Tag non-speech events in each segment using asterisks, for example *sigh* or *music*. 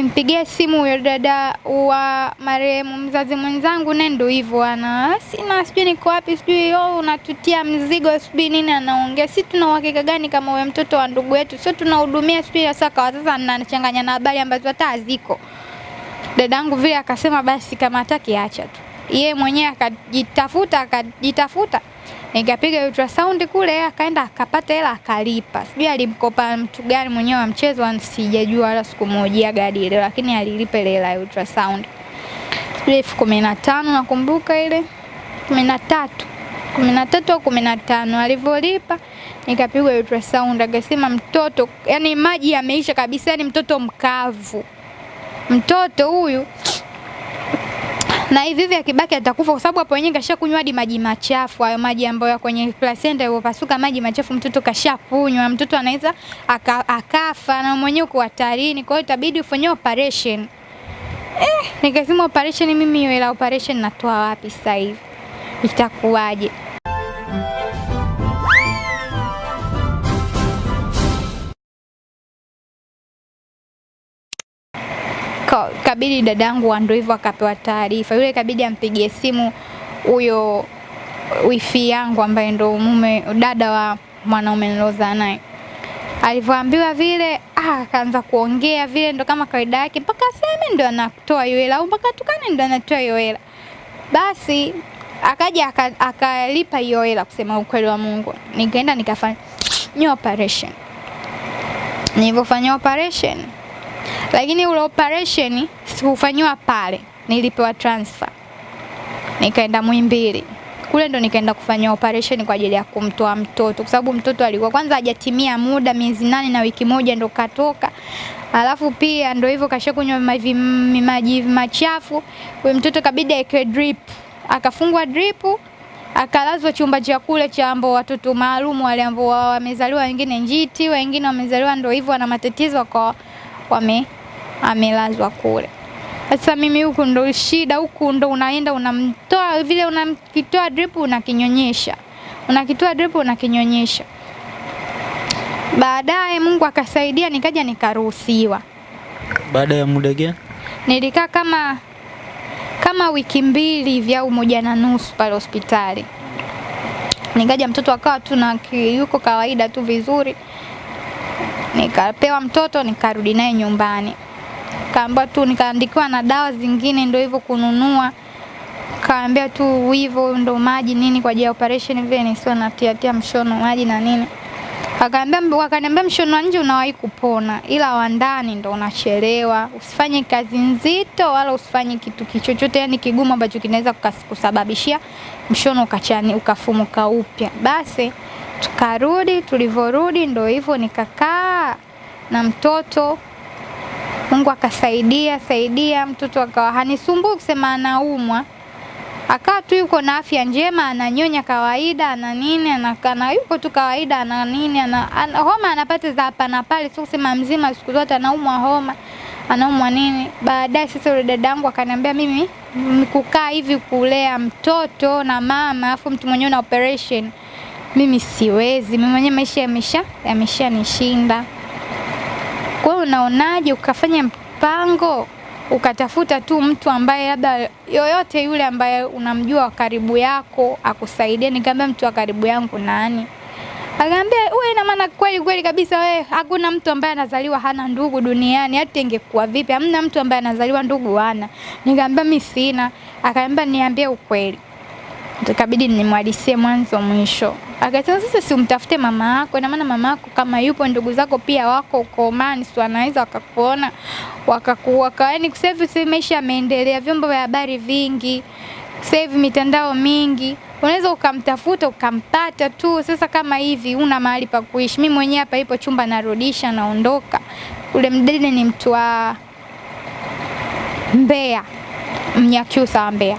Ukimpigia simu huyo dada wa marehemu mzazi mwenzangu, naye ndo hivyo ana sina, sijui niko wapi, sijui oh, unatutia mzigo, sijui nini anaongea. Si tuna uhakika gani kama wewe mtoto wa ndugu yetu? Sio tunahudumia, sijui sasa kwa sasa na habari ambazo hata haziko. Dadangu vile akasema basi kama hataki acha tu. Yeye mwenyewe akajitafuta akajitafuta nikapiga ultrasound kule, akaenda akapata hela akalipa. Sijui alimkopa mtu gani mwenyewe wa mchezo, sijajua wala sikumojia gadi ile, lakini alilipa ile hela ya ultrasound. Sijui elfu kumi na tano nakumbuka ile. Kumi na tatu. Kumi na tatu au kumi na tano alivyolipa nikapigwa ultrasound, akasema mtoto, yani maji yameisha kabisa, yani mtoto mkavu, mtoto huyu na hivi hivi akibaki atakufa, kwa sababu hapo wenyewe kashakunywa hadi maji machafu, hayo maji ambayo kwenye placenta yaliyopasuka, maji machafu mtoto kashakunywa, mtoto anaweza aka, akafa na mwenyewe uko hatarini, kwa hiyo itabidi ufanye operation. Eh, nikasema operation, mimi ila operation natoa wapi sasa hivi? Itakuwaje? Kabidi dadangu ndo hivyo akapewa taarifa, yule kabidi ampigie simu huyo wifi yangu ambaye ndo mume dada wa mwanaume nilozaa naye. Alivyoambiwa vile ah, akaanza kuongea vile ndo kama kawaida yake, mpaka aseme ndo anatoa hiyo hela au mpaka tukane ndo anatoa hiyo hela. Basi akaja aka- akalipa hiyo hela, kusema ukweli wa Mungu. Nikaenda nikafanya operation. Nilivyofanya operation lakini ule operation sikufanyiwa pale, nilipewa transfer. Nikaenda Muhimbili. Kule ndo nikaenda kufanya operation kwa ajili ya kumtoa mtoto, kwa sababu mtoto alikuwa kwanza hajatimia muda, miezi nane na wiki moja ndo katoka, alafu pia ndo hivyo kashakunywa maji machafu. Huyo mtoto kabidi aekwe drip, akafungwa drip akalazwa chumba cha kule cha ambao watoto maalum wale ambao wamezaliwa wengine njiti, wengine wamezaliwa ndo hivyo wana matatizo kwa wame amelazwa kule. Sasa mimi huku ndo shida, huku ndo unaenda unamtoa vile, unakitoa drip unakinyonyesha, unakitoa drip unakinyonyesha. Baadaye Mungu akasaidia, nikaja nikaruhusiwa. Baada ya muda gani? Nilikaa kama kama wiki mbili hivi au moja na nusu pale hospitali. Nikaja mtoto akawa tu na yuko kawaida tu vizuri, nikapewa mtoto nikarudi naye nyumbani, kaambia tu, nikaandikiwa na dawa zingine, ndio hivyo kununua, kaambia tu hivyo ndo maji nini kwa ajili ya operation vile nisiwe natia tia mshono maji na nini. Akaambia wakaniambia mshono wa nje unawahi kupona, ila wa ndani ndo unachelewa. Usifanye kazi nzito wala usifanye kitu kichochote yani kigumu ambacho kinaweza kusababishia mshono ukachani ukafumuka upya. Basi tukarudi, tulivyorudi ndo hivyo nikakaa na mtoto. Mungu akasaidia saidia, mtoto akawa hanisumbui kusema anaumwa, akawa tu yuko na afya njema, ananyonya kawaida, ana nini, anakana yuko tu kawaida, ana nini, ana, ana homa anapata za hapa na pale, sio kusema mzima siku zote anaumwa homa, anaumwa nini. Baadaye sasa yule dadangu akaniambia mimi kukaa hivi kulea mtoto na mama afu mtu mwenyewe na operation mimi siwezi, mimi mwenyewe maisha yamesha yameshanishinda. Kwa hiyo unaonaje ukafanya mpango ukatafuta tu mtu ambaye labda yoyote yule ambaye unamjua wa karibu yako akusaidie. Nikamwambia mtu wa karibu yangu nani? Akaambia wewe, ina maana kweli kweli kabisa wewe, hakuna mtu ambaye anazaliwa hana ndugu duniani, hata ingekuwa vipi, hamna mtu ambaye anazaliwa ndugu hana. Nikamwambia mimi sina. Akaambia niambie ukweli. Ikabidi nimwadisie mwanzo mwisho. Akasema sasa, si umtafute mama yako, ina maana mama yako kama yupo, ndugu zako pia wako uko Oman, si wanaweza wakakuona wakakuwa yani sasa hivi maisha yameendelea, vyombo vya habari vingi, sasa hivi mitandao mingi, unaweza ukamtafuta ukampata tu. Sasa kama hivi una mahali pa kuishi, mimi mwenyewe hapa ipo chumba narudisha, naondoka. Ule mdada ni mtu wa Mbeya, Mnyakyusa wa Mbeya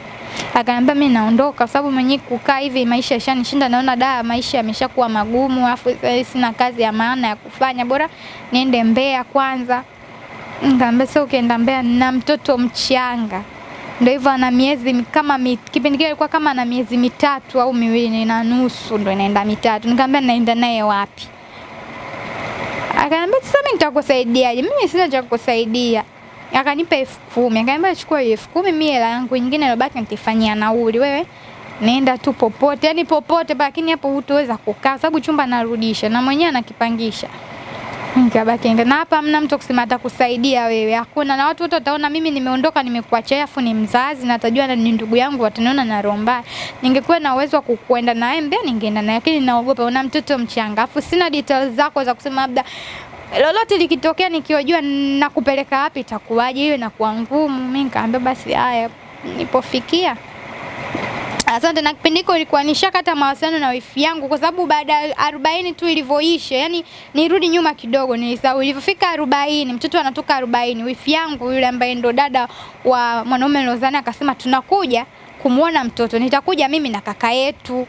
akaniambia mimi naondoka kwa sababu mwenyewe kukaa hivi maisha yashanishinda, naona da maisha yameshakuwa magumu, afu sina kazi ya maana ya kufanya, bora niende Mbeya kwanza. Nikamwambia sio, ukienda Mbeya na mtoto mchanga, ndio hivyo, ana miezi kama mi, kipindi kile ilikuwa kama ana miezi mitatu au miwili na nusu, ndio inaenda mitatu. Nikamwambia naenda naye wapi? Akaniambia sasa, mimi nitakusaidiaje? Mimi sina cha kukusaidia akanipa elfu kumi. Akaniambia chukua elfu kumi mimi hela yangu nyingine ilobaki nitaifanyia nauli. Wewe nenda tu popote. Yani popote lakini hapo hutoweza kukaa. Sababu chumba narudisha. Na mwenyewe anakipangisha. Nikabaki na hapa hamna mtu kusema atakusaidia wewe. Hakuna. Na watu wote wataona mimi nimeondoka nimekuacha afu ni mzazi na atajua na ni ndugu yangu wataniona na roho mbaya. Ningekuwa na uwezo wa kukwenda naye mbea ningeenda naye. Lakini naogopa. Una mtoto mchanga. Afu sina details zako za kusema labda lolote likitokea nikiwajua nakupeleka wapi itakuwaje hiyo inakuwa ngumu. Mimi nikaambia basi haya nipofikia Asante na kipindi hiko ilikuwa nishakata mawasiliano na wifi yangu kwa sababu baada ya arobaini tu ilivyoisha, yani nirudi nyuma kidogo, nilisahau. Ilivyofika arobaini, mtoto anatoka arobaini, wifi yangu yule ambaye ndo dada wa mwanaume lozani akasema tunakuja kumwona mtoto, nitakuja mimi na kaka yetu.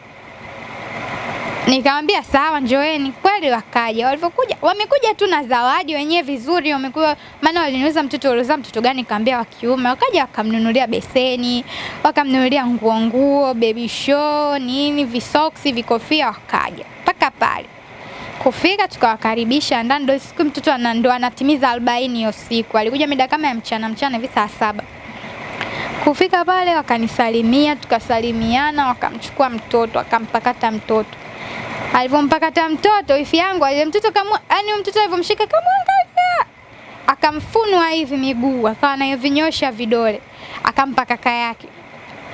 Nikamwambia sawa, njoeni. Kweli wakaja. Walivyokuja wamekuja tu na zawadi wenyewe vizuri, wamekuwa maana waliniuliza mtoto uliozaa mtoto gani, nikamwambia wa kiume. Wakaja wakamnunulia beseni, wakamnunulia nguo nguo, baby show, nini, visoksi, vikofia, wakaja mpaka pale kufika tukawakaribisha ndani, ndio siku mtoto ndo anatimiza arobaini hiyo siku. Alikuja mida kama ya mchana mchana hivi saa saba. Kufika pale wakanisalimia, tukasalimiana, wakamchukua mtoto, akampakata mtoto alivyompakata mtoto wifi yangu ile mtoto kama yani mtoto alivyomshika kamwangalia akamfunua hivi miguu akawa nayo vinyosha vidole. Akampa kaka yake.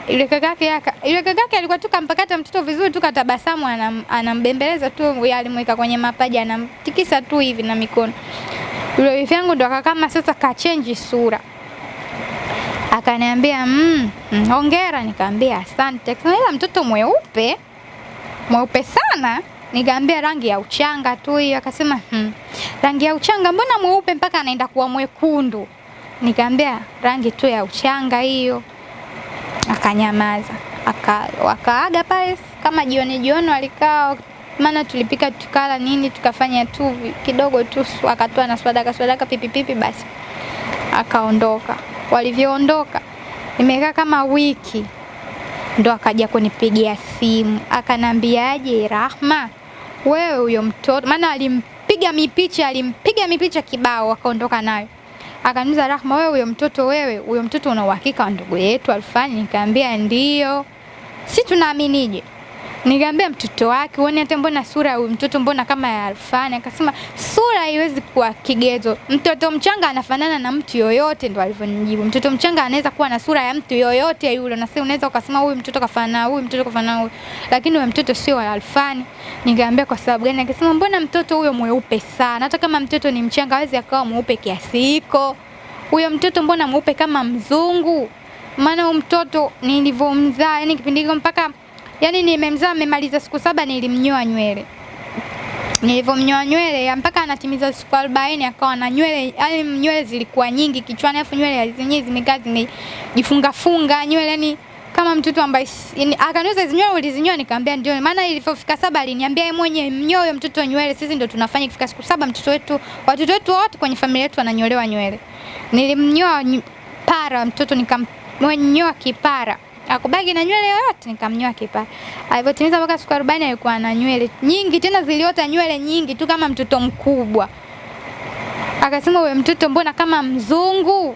Yule kaka yake aka yule kaka yake alikuwa tu kampakata mtoto vizuri tu katabasamu anam, anambembeleza tu yeye alimweka kwenye mapaja anamtikisa tu hivi na mikono. Yule wifi yangu ndo akakama sasa kachenji sura. Akaniambia mm, mm, hongera. Nikaambia asante. Kwa ila mtoto mweupe mweupe sana. Nikaambia rangi ya uchanga tu hiyo. Akasema hmm, rangi ya uchanga mbona mweupe mpaka anaenda kuwa mwekundu? Nikaambia rangi tu ya uchanga hiyo. Akanyamaza. Aka, wakaaga pale kama jioni jioni walikaa maana tulipika tukala nini tukafanya tu kidogo tu akatoa na swadaka swadaka pipipipi basi. Akaondoka. Walivyoondoka nimekaa kama wiki ndo akaja kunipigia simu akanambiaje, Rahma, wewe huyo mtoto, maana alimpiga mipicha, alimpiga mipicha kibao, akaondoka nayo. Akaniuliza, Rahma, wewe huyo mtoto, wewe huyo mtoto una uhakika wa ndugu yetu Alfani? Nikamwambia ndio. Si tunaaminije? Nikamwambia mtoto wake, uone hata mbona sura huyu mtoto mbona kama ya Alfani? Akasema sura haiwezi kuwa kigezo. Mtoto mchanga anafanana na mtu yoyote, ndo alivyonijibu. Mtoto mchanga anaweza kuwa na sura ya mtu yoyote yule, na sasa unaweza ukasema huyu mtoto kafanana huyu mtoto kafanana huyu, lakini huyu mtoto sio wa Alfani. Nikamwambia kwa sababu gani? Akasema mbona mtoto huyo mweupe sana, hata kama mtoto ni mchanga hawezi akawa mweupe kiasi hiko. Huyo mtoto mbona mweupe kama mzungu? Maana huyo mtoto nilivyomzaa, yani kipindi hicho mpaka Yaani nimemzaa nimemaliza siku saba nilimnyoa nywele. Nilivyomnyoa nywele mpaka anatimiza siku 40 akawa na nywele, yani nywele zilikuwa nyingi kichwani afu nywele zenyewe zimekaa zimejifunga funga nywele yani kama mtoto ambaye akaniuliza hizo nywele ulizinyoa, nikamwambia ndio. Maana ilipofika saba aliniambia yeye mwenyewe mnyoe mtoto nywele, sisi ndio tunafanya ikifika siku saba mtoto wetu, watoto wetu wote kwenye familia yetu wananyolewa nywele. Nilimnyoa para mtoto nikamnyoa kipara akubaki na nywele yoyote, nikamnyoa kipara. Alivyotimiza mpaka siku 40 alikuwa na nywele nyingi, tena ziliota nywele nyingi tu kama mtoto mkubwa. Akasema wewe mtoto mbona kama mzungu?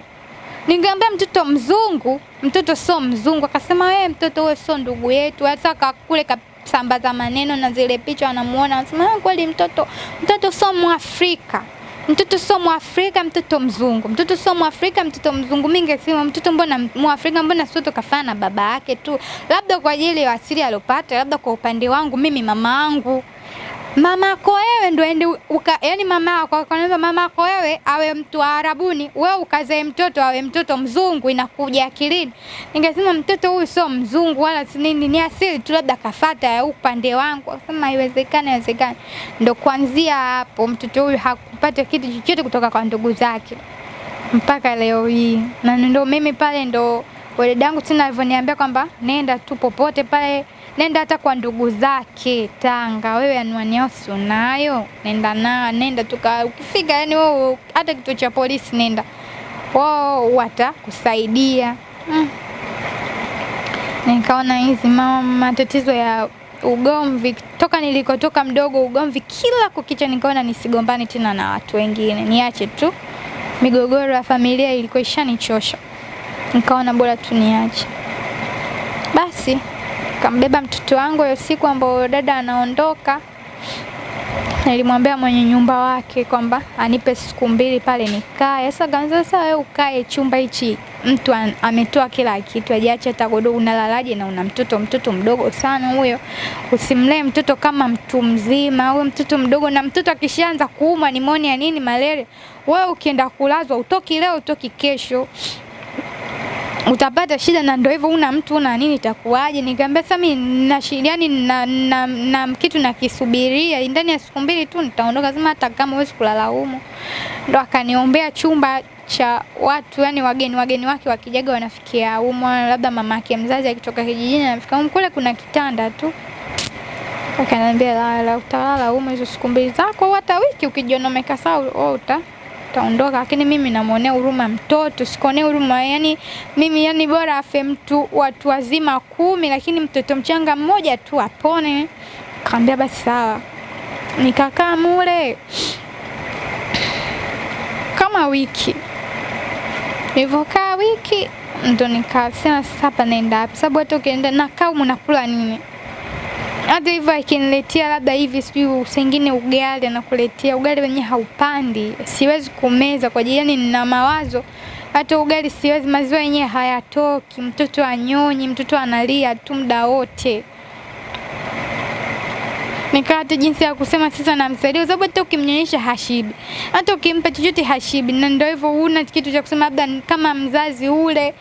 Ningeambia mtoto mzungu, mtoto sio mzungu. Akasema wewe mtoto wewe sio ndugu yetu. Hata kakule kasambaza maneno na zile picha wanamuona, anasema kweli mtoto mtoto sio Mwafrika mtoto sio Mwafrika, mtoto mzungu, mtoto sio Mwafrika, mtoto mzungu. Mimi ningesema mtoto mbona Mwafrika, mbona sio tukafana na baba yake tu, labda kwa ajili ya asili aliyopata, labda kwa upande wangu mimi mama yangu mama yako wewe ndo ende uka, yani mama yako akaniambia mama yako wewe awe mtu wa Arabuni, wewe ukazae mtoto awe mtoto mzungu, inakuja akilini. Ningesema mtoto huyu sio mzungu wala si nini, ni asili tu, labda kafata ya upande wangu. Akasema haiwezekani, haiwezekani. Ndo kuanzia hapo mtoto huyu hakupata kitu chochote kutoka kwa ndugu zake mpaka leo hii, na ndo mimi pale ndo waledangu tena alivyoniambia kwamba nenda tu popote pale nenda hata kwa ndugu zake Tanga, wewe anwani yao si unayo? Nenda na nenda tuka, ukifika yani wewe hata kituo cha polisi nenda, wao watakusaidia. Mm. Nikaona hizi mama matatizo ya ugomvi toka nilikotoka mdogo, ugomvi kila kukicha, nikaona nisigombane tena na watu wengine, niache tu migogoro ya familia ilikuwa ishanichosha, nikaona bora tu niache. Basi kambeba mtoto wangu hiyo siku ambayo dada anaondoka, nilimwambia mwenye nyumba wake kwamba anipe siku mbili pale nikae. Sasa kaanza sasa, wewe ukae chumba hichi, mtu ametoa kila kitu, ajiache hata godoro, unalalaje na una mtoto? Mtoto mdogo sana huyo, usimlee mtoto kama mtu mzima, huyo mtoto mdogo, na mtoto akishaanza kuumwa nimonia nini malaria, wewe ukienda kulazwa utoki leo utoki kesho utapata shida na ndio hivyo, una mtu una nini, itakuwaje? Nikamwambia sasa mimi na yani na, na, na, na kitu nakisubiria ndani ya siku mbili tu nitaondoka, sema hata kama huwezi kulala humo. Ndo akaniombea chumba cha watu yani wageni wageni wake wakijaga wanafikia humo, labda mama yake mzazi akitoka kijijini anafika humo, kule kuna kitanda tu. Akaniambia lala, utalala humo hizo siku mbili zako, hata wiki ukijiona sawa, wewe uta utaondoka, lakini mimi namwonea huruma mtoto, sikuonea huruma yani mimi yani bora afe mtu watu wazima kumi, lakini mtoto mchanga mmoja tu apone. Kaambia basi sawa, nikakaa mule kama wiki. Nilivyokaa wiki ndo nikasema sasa hapa naenda wapi? Sababu hata ukienda nakaa humu nakula nini? Hata hivyo akiniletea labda hivi sijui sengine ugali anakuletea ugali wenyewe haupandi, siwezi kumeza kwa ajili yani nina mawazo hata ugali siwezi, maziwa yenyewe hayatoki, mtoto anyonyi, mtoto analia tu muda wote. Nikaa hata jinsi ya kusema sasa namsaidia, kwa sababu hata ukimnyonyesha hashibi, hata ukimpa chochote hashibi, na ndio hivyo, huna kitu cha kusema labda kama mzazi ule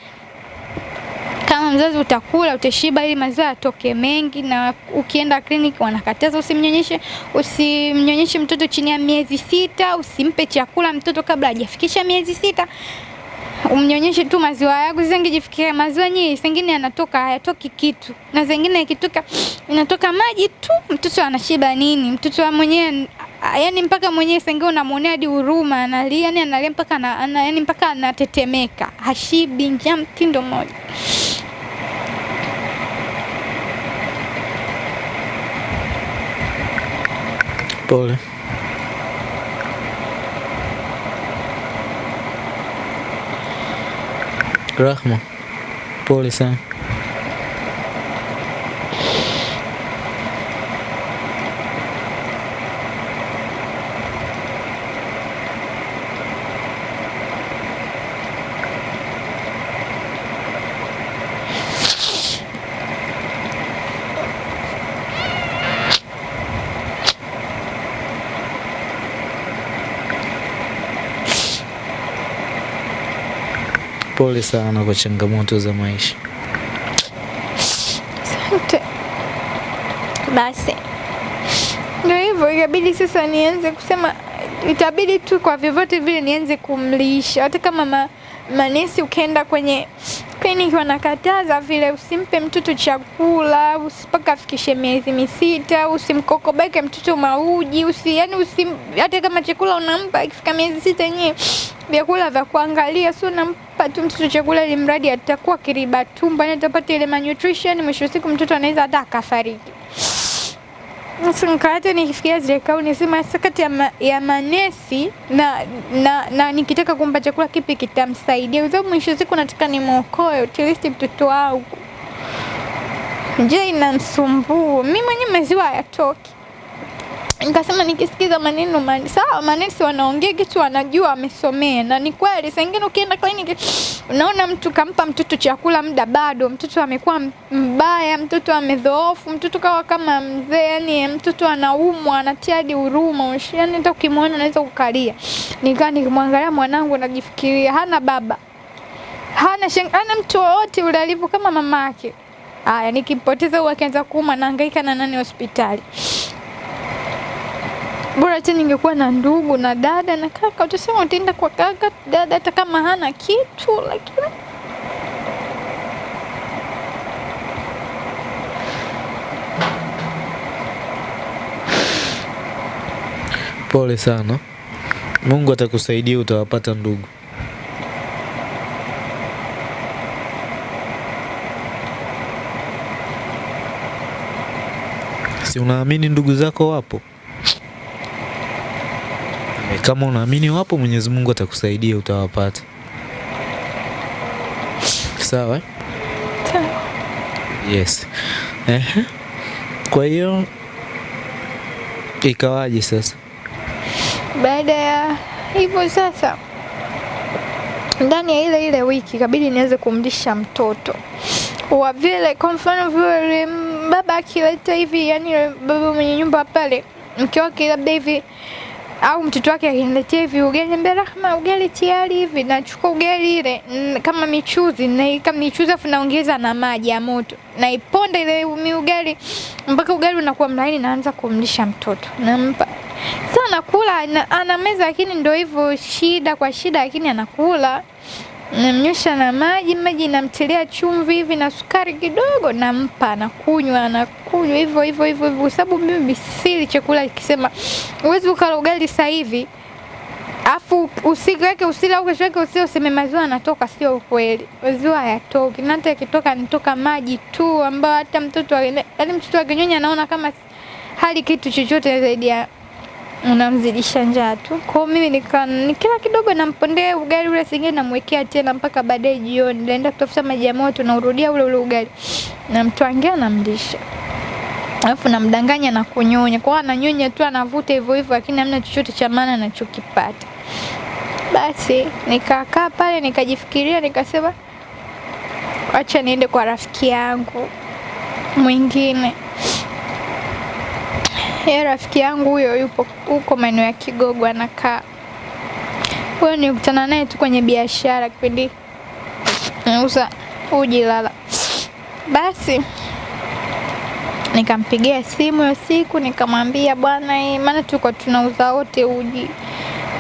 kama mzazi utakula utashiba, ili maziwa yatoke mengi. Na ukienda kliniki wanakataza usimnyonyeshe, usimnyonyeshe mtoto chini ya miezi sita, usimpe chakula mtoto kabla hajafikisha miezi sita, umnyonyeshe tu maziwa yako. Zingejifikiria maziwa yenyewe zingine yanatoka hayatoki kitu, na zingine ikitoka inatoka maji tu, mtoto anashiba nini? Mtoto mwenyewe yani mpaka mwenyewe sengine unamwonea hadi huruma, analia yani analia mpaka ana, yani mpaka anatetemeka, hashibi, njaa mtindo mmoja. Toll. Rahma. Polisan. Pole sana kwa changamoto za maisha. Asante. Basi ndio hivyo, ikabidi sasa nianze kusema, itabidi tu kwa vyovyote vile nianze kumlisha, hata kama ma, manesi ukienda kwenye kliniki wanakataza vile, usimpe mtoto chakula mpaka afikishe miezi misita, usimkokobeke mtoto mauji, usi, yani usim, hata kama chakula unampa ikifika miezi sita yenyewe vyakula vya kuangalia, sio nampa tu mtoto chakula ili mradi atakuwa kiriba tumbo, yani atapata ile malnutrition, mwisho siku mtoto anaweza hata akafariki. Sasa nikaata nikifikiria zile kauli nisema sasa ya, ma, ya manesi na, na, na nikitaka kumpa chakula kipi kitamsaidia, kwa sababu mwisho siku nataka nimwokoe at least mtoto wangu. Je, inamsumbua mimi mwenyewe, maziwa hayatoki. Nikasema nikisikiza maneno mani sawa, manesi wanaongea kitu wanajua, wamesomea na ni kweli. Saa ingine ukienda kliniki unaona mtu kampa mtoto chakula muda bado, mtoto amekuwa mbaya, mtoto amedhoofu, mtoto kawa kama mzee, yani mtoto anaumwa, anatia hadi huruma, yani hata ukimwona unaweza kukalia. Nikaa nikimwangalia mwanangu najifikiria, hana baba, hana sheng, hana mtu wowote ule alivyo kama mama yake. Haya, nikimpoteza huyu akianza kuuma, naangaika na nani hospitali bora tu ningekuwa na ndugu na dada na kaka, utasema utaenda kwa kaka dada, hata kama hana kitu, lakini Pole sana. Mungu atakusaidia, utawapata ndugu. Si unaamini ndugu zako wapo? Kama unaamini wapo, Mwenyezi Mungu atakusaidia, utawapata. Sawa? Sawa. Yes. Ehe. Kwa hiyo ikawaje sasa? Baada ya hivyo sasa, ndani ya ile ile wiki kabidi niweze kumlisha mtoto wa vile, kwa mfano vile baba akileta hivi, yani baba mwenye nyumba pale, mke wake labda hivi au mtoto wake akiniletea hivi ugali, niambia Rahma, ugali tayari hivi, nachukua ugali ile mm, kama michuzi, naika michuzi afu naongeza na maji ya moto, naiponda ile miugali mpaka ugali unakuwa mlaini, naanza kumlisha mtoto, nampa. Sasa anakula, anameza, ana meza, lakini ndio hivyo, shida kwa shida, lakini anakula. Namnywesha na maji, maji namtilia chumvi hivi na sukari kidogo, nampa, anakunywa, anakunywa hivyo hivyo hivyo kwa sababu mimi sili chakula ikisema uwezi ukala ugali sasa hivi afu usiweke usile au kesho yake usile useme maziwa yanatoka, sio kweli. Maziwa hayatoki, na hata yakitoka nitoka maji tu, ambayo hata mtoto yaani mtoto akinyonya anaona kama hali kitu chochote zaidi ya unamzidisha njaa tu. Kwa mimi nika nikila kidogo nampondea ugali ule, singine namwekea tena mpaka baadaye jioni, naenda kutafuta maji ya moto na urudia ule ule ugali, namtwangia namlisha alafu namdanganya na kunyonya. Kwa ananyonya tu anavuta hivyo hivyo, lakini hamna chochote cha maana anachokipata. Basi nikakaa pale nikajifikiria, nikasema acha niende kwa rafiki yangu mwingine. Yeye rafiki yangu huyo yupo huko maeneo ya Kigogo anakaa. Huyo nilikutana naye tu kwenye biashara kipindi nauza uji lala. Basi nikampigia simu hiyo siku nikamwambia bwana, maana tuko tunauza wote uji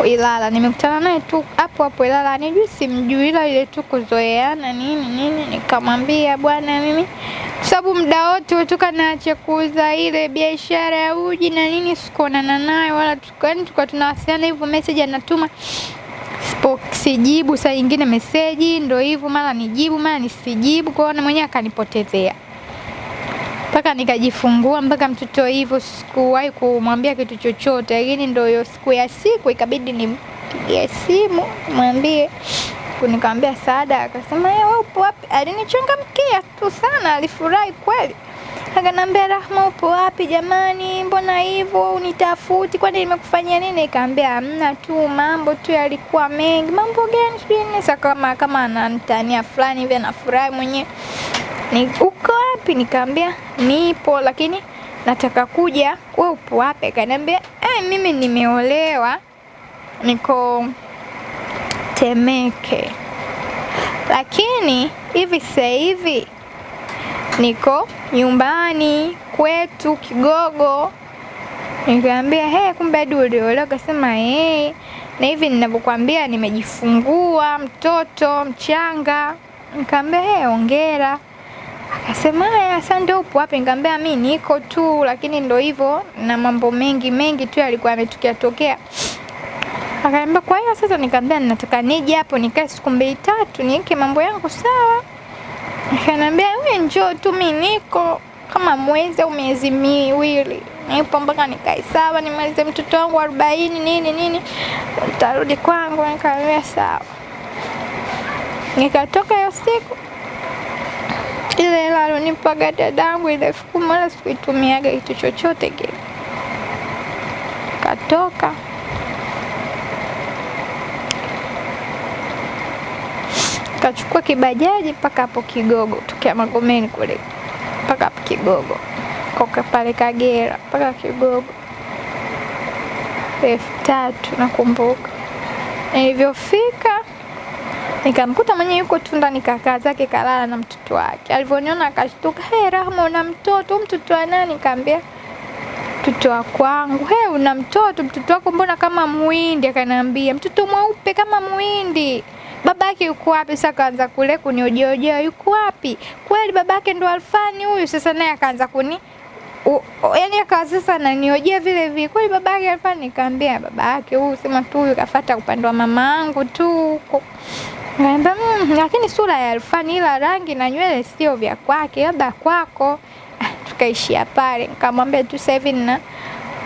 Ilala. Nimekutana naye tu hapo hapo Ilala, anijui simjui, ila ile tu kuzoeana nini nini. Nikamwambia bwana, mimi sababu muda wote toka naacha kuuza ile biashara ya uji na nini, sikuonana naye wala tukani, tukawa tunawasiliana hivyo, message anatuma sijibu, saa nyingine meseji ndo hivyo, mara nijibu mara nisijibu, kwa hiyo mwenyewe akanipotezea mpaka nikajifungua mpaka mtoto hivyo, sikuwahi kumwambia kitu chochote, lakini ndo hiyo siku ya siku ikabidi nimpigie simu mwambie. Nikamwambia Saada, akasema "Eh, wewe upo wapi? Alinichangamkia tu sana, alifurahi kweli. Akaniambia Rahma, upo wapi jamani, mbona hivyo unitafuti? Kwani nimekufanyia nini? Nikamwambia hamna tu, mambo tu yalikuwa mengi. Mambo gani? Sijui. Sasa kama kama ananitania fulani hivi, anafurahi mwenyewe ni uko wapi? nikaambia nipo, lakini nataka kuja. We upo wapi? Akaniambia eh, mimi nimeolewa, niko Temeke, lakini hivi sasa hivi niko nyumbani kwetu Kigogo. nikaambia he, kumbe hadi uliolewa? Akasema eh, na hivi ninavyokuambia nimejifungua mtoto mchanga. nikaambia he, hongera. Akasema haya, asante. Upo wapi? Nikamwambia mimi niko tu, lakini ndo hivyo na mambo mengi mengi tu yalikuwa yametokea tokea. Akaniambia kwa hiyo sasa, nikamwambia ninataka nije hapo nikae siku mbili tatu niweke mambo yangu sawa. Akaniambia wewe njoo tu, mi niko kama mwezi au miezi miwili nipo mpaka nikae sawa, nimalize mtoto wangu arobaini nini nini, Tarudi kwangu. Nikamwambia sawa. Nikatoka hiyo siku ile hela alonipaga dadangu ile elfu kumi sikuitumiaga kitu chochote kile. Katoka kachukua kibajaji mpaka hapo Kigogo, tukia Magomeni kule mpaka hapo Kigogo, koka pale Kagera mpaka Kigogo, elfu tatu nakumbuka. Nilivyofika nikamkuta mwenye yuko tu ndani kakaa zake kalala na mtoto wake. Alivyoniona akashtuka, hey, Rahma una mtoto? Mtoto wa nani? Nikamwambia mtoto wa kwangu. Hey, una mtoto? Mtoto wako mbona kama muhindi? Akaniambia mtoto mweupe kama muhindi. Babake yuko wapi? Sasa akaanza kule kuniojeojea, yuko wapi? Kweli babake ndo Alfani huyu? Sasa naye akaanza kuni yaani akawa sasa ananiojea vile vile, kweli baba yake alikuwa? Nikaambia baba yake huyu, sema tu huyu kafuata upande wa mama yangu tu huko. Nikamwambia mmm, lakini sura ya Alfani ila rangi na nywele sio vya kwake, labda kwako. *laughs* Tukaishia pale, nikamwambia tu sasa hivi nina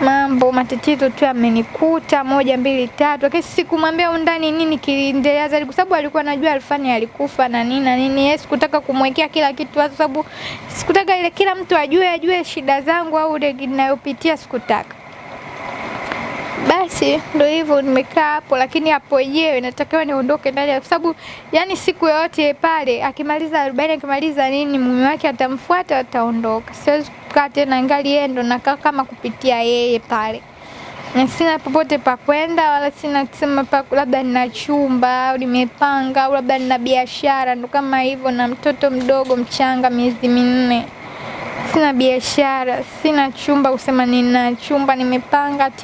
mambo matatizo tu amenikuta moja mbili tatu, lakini sikumwambia undani nini kiliendelea zaidi, kwa sababu alikuwa anajua Alfani alikufa na nini na nini. Yeye sikutaka kumwekea kila kitu, kwa sababu sikutaka ile kila mtu ajue ajue shida zangu au ile ninayopitia, sikutaka. Basi ndio hivyo, nimekaa hapo, lakini hapo yenyewe natakiwa niondoke ndani, kwa sababu yani siku yoyote pale akimaliza arobaini akimaliza nini, mume wake atamfuata, ataondoka. Siwezi kukaa tena, ngali yeye ndo nakaa kama kupitia yeye pale, na sina popote pa kwenda, wala sina kusema pa labda nina chumba au nimepanga au labda nina biashara, ndo kama hivyo, na mtoto mdogo mchanga, miezi minne sina biashara, sina chumba kusema nina chumba nimepanga at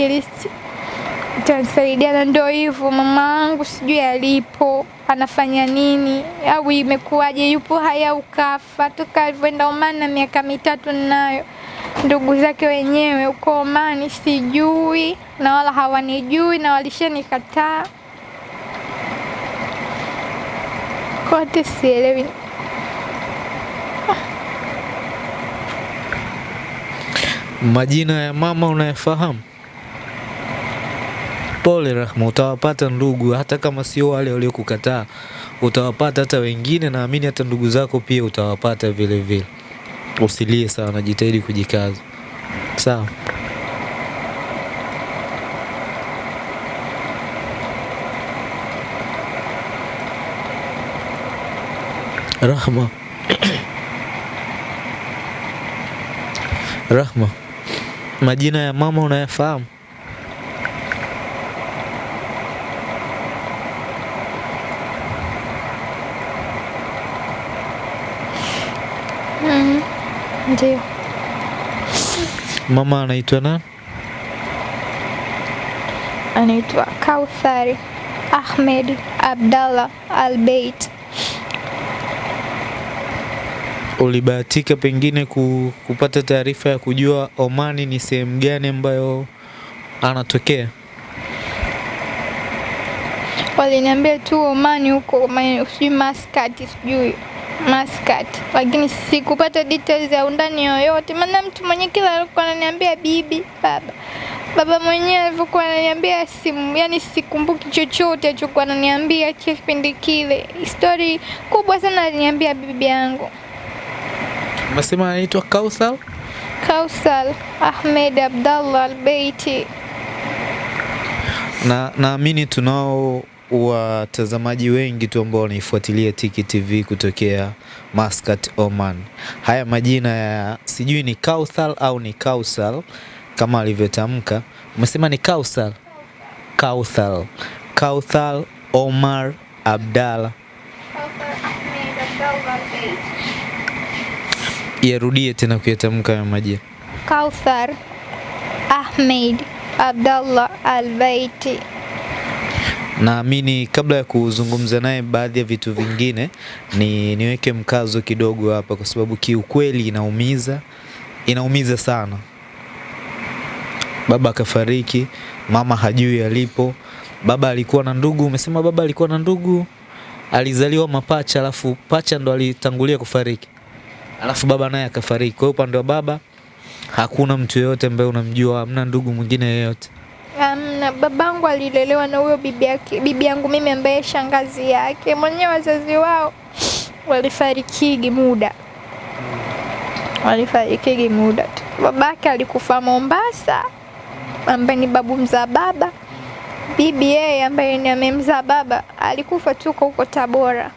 least na ndio hivyo. Mama wangu sijui alipo anafanya nini au imekuwaje, yupo hai au kafa. Toka alivyoenda umana na miaka mitatu ninayo, ndugu zake wenyewe uko Omani sijui, na wala hawanijui na walishanikataa kote, sielewi. Majina ya mama unayafahamu? Pole Rahma, utawapata ndugu, hata kama sio wale waliokukataa, utawapata hata wengine. Naamini hata ndugu zako pia utawapata vile vile. Usilie sana, jitahidi kujikaza, sawa? Rahma, Rahma, majina ya mama unayafahamu? Mm, ndio Mama anaitwa nani? anaitwa Kauthari Ahmed Abdallah Albeit. Ulibahatika pengine ku, kupata taarifa ya kujua Omani ni sehemu gani ambayo anatokea? Waliniambia tu Omani huko sijui Maskati, sijui Muscat, lakini sikupata details ya undani yoyote, maana mtu mwenye kila alikuwa ananiambia bibi, baba baba mwenyewe alivyokuwa ananiambia simu, yani sikumbuki chochote alichokuwa ananiambia kipindi kile. Stori kubwa sana aliniambia bibi yangu Umesema anaitwa Kauthar? Kausal Ahmed Abdallah Albeiti. Na naamini tunao watazamaji wengi tu ambao wanaifuatilia Tiki TV kutokea Muscat, Oman. Haya majina ya sijui ni Kauthal au ni Kausal kama alivyotamka. Umesema ni Kausal? Kauthal. Kauthal Omar Abdalla. Yarudie tena kuyatamka haya majina. Kauthar Ahmed Abdallah Albeiti. Naamini kabla ya kuzungumza naye baadhi ya vitu vingine ni niweke mkazo kidogo hapa, kwa sababu kiukweli inaumiza, inaumiza sana. Baba akafariki, mama hajui alipo. Baba alikuwa na ndugu, umesema baba alikuwa na ndugu, alizaliwa mapacha, alafu pacha ndo alitangulia kufariki, alafu baba naye akafariki. Kwa hiyo upande wa baba hakuna mtu yeyote ambaye unamjua, hamna ndugu mwingine yeyote. Amna, babangu alilelewa na huyo bibi yake, bibi yangu mimi ambaye shangazi yake mwenyewe. Wazazi wao walifarikigi muda, walifarikigi muda tu. Babake alikufa Mombasa, ambaye ni babu mzaa baba. Bibi yeye ambaye ni amemzaa baba alikufa tu huko huko Tabora.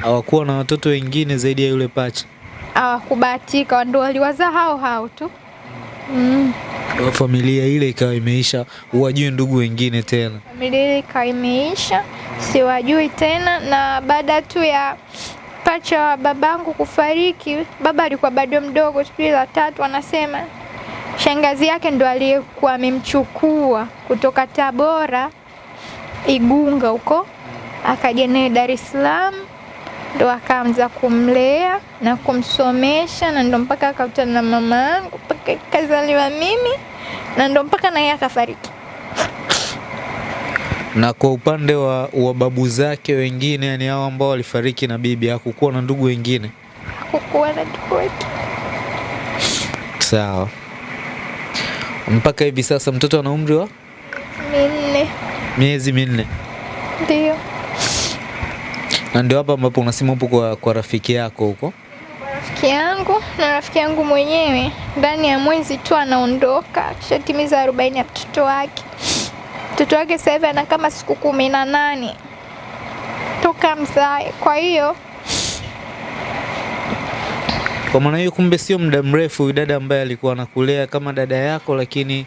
Hawakuwa na watoto wengine zaidi ya yule pacha. Hawakubahatika, ndio waliwazaa hao hao tu mm. Familia ile ikawa imeisha, uwajui ndugu wengine tena. familia ile ikawa imeisha, siwajui tena. Na baada tu ya pacha wa babangu kufariki, baba alikuwa bado mdogo, sijui la tatu, anasema shangazi yake ndo aliyekuwa amemchukua kutoka Tabora Igunga huko, akaja naye Dar es Salaam, ndo akaanza kumlea na kumsomesha, na ndo mpaka akakutana na mama yangu mpaka kazaliwa mimi, na ndo mpaka naye akafariki. Na kwa upande wa, wa babu zake wengine, yani hao ambao walifariki na bibi, hakukuwa na ndugu wengine. Hakukuwa na ndugu wengine. Sawa. Mpaka hivi sasa mtoto ana umri wa minne. miezi minne, Ndio na ndio hapa ambapo unasema upo kwa, kwa rafiki yako huko. rafiki yangu na rafiki yangu mwenyewe ndani ya mwezi tu anaondoka, tushatimiza arobaini ya mtoto wake. Mtoto wake sasa hivi ana kama siku kumi na nane toka mzae. Kwa hiyo Kwa maana hiyo, kumbe sio muda mrefu huyu dada ambaye alikuwa anakulea kama dada yako, lakini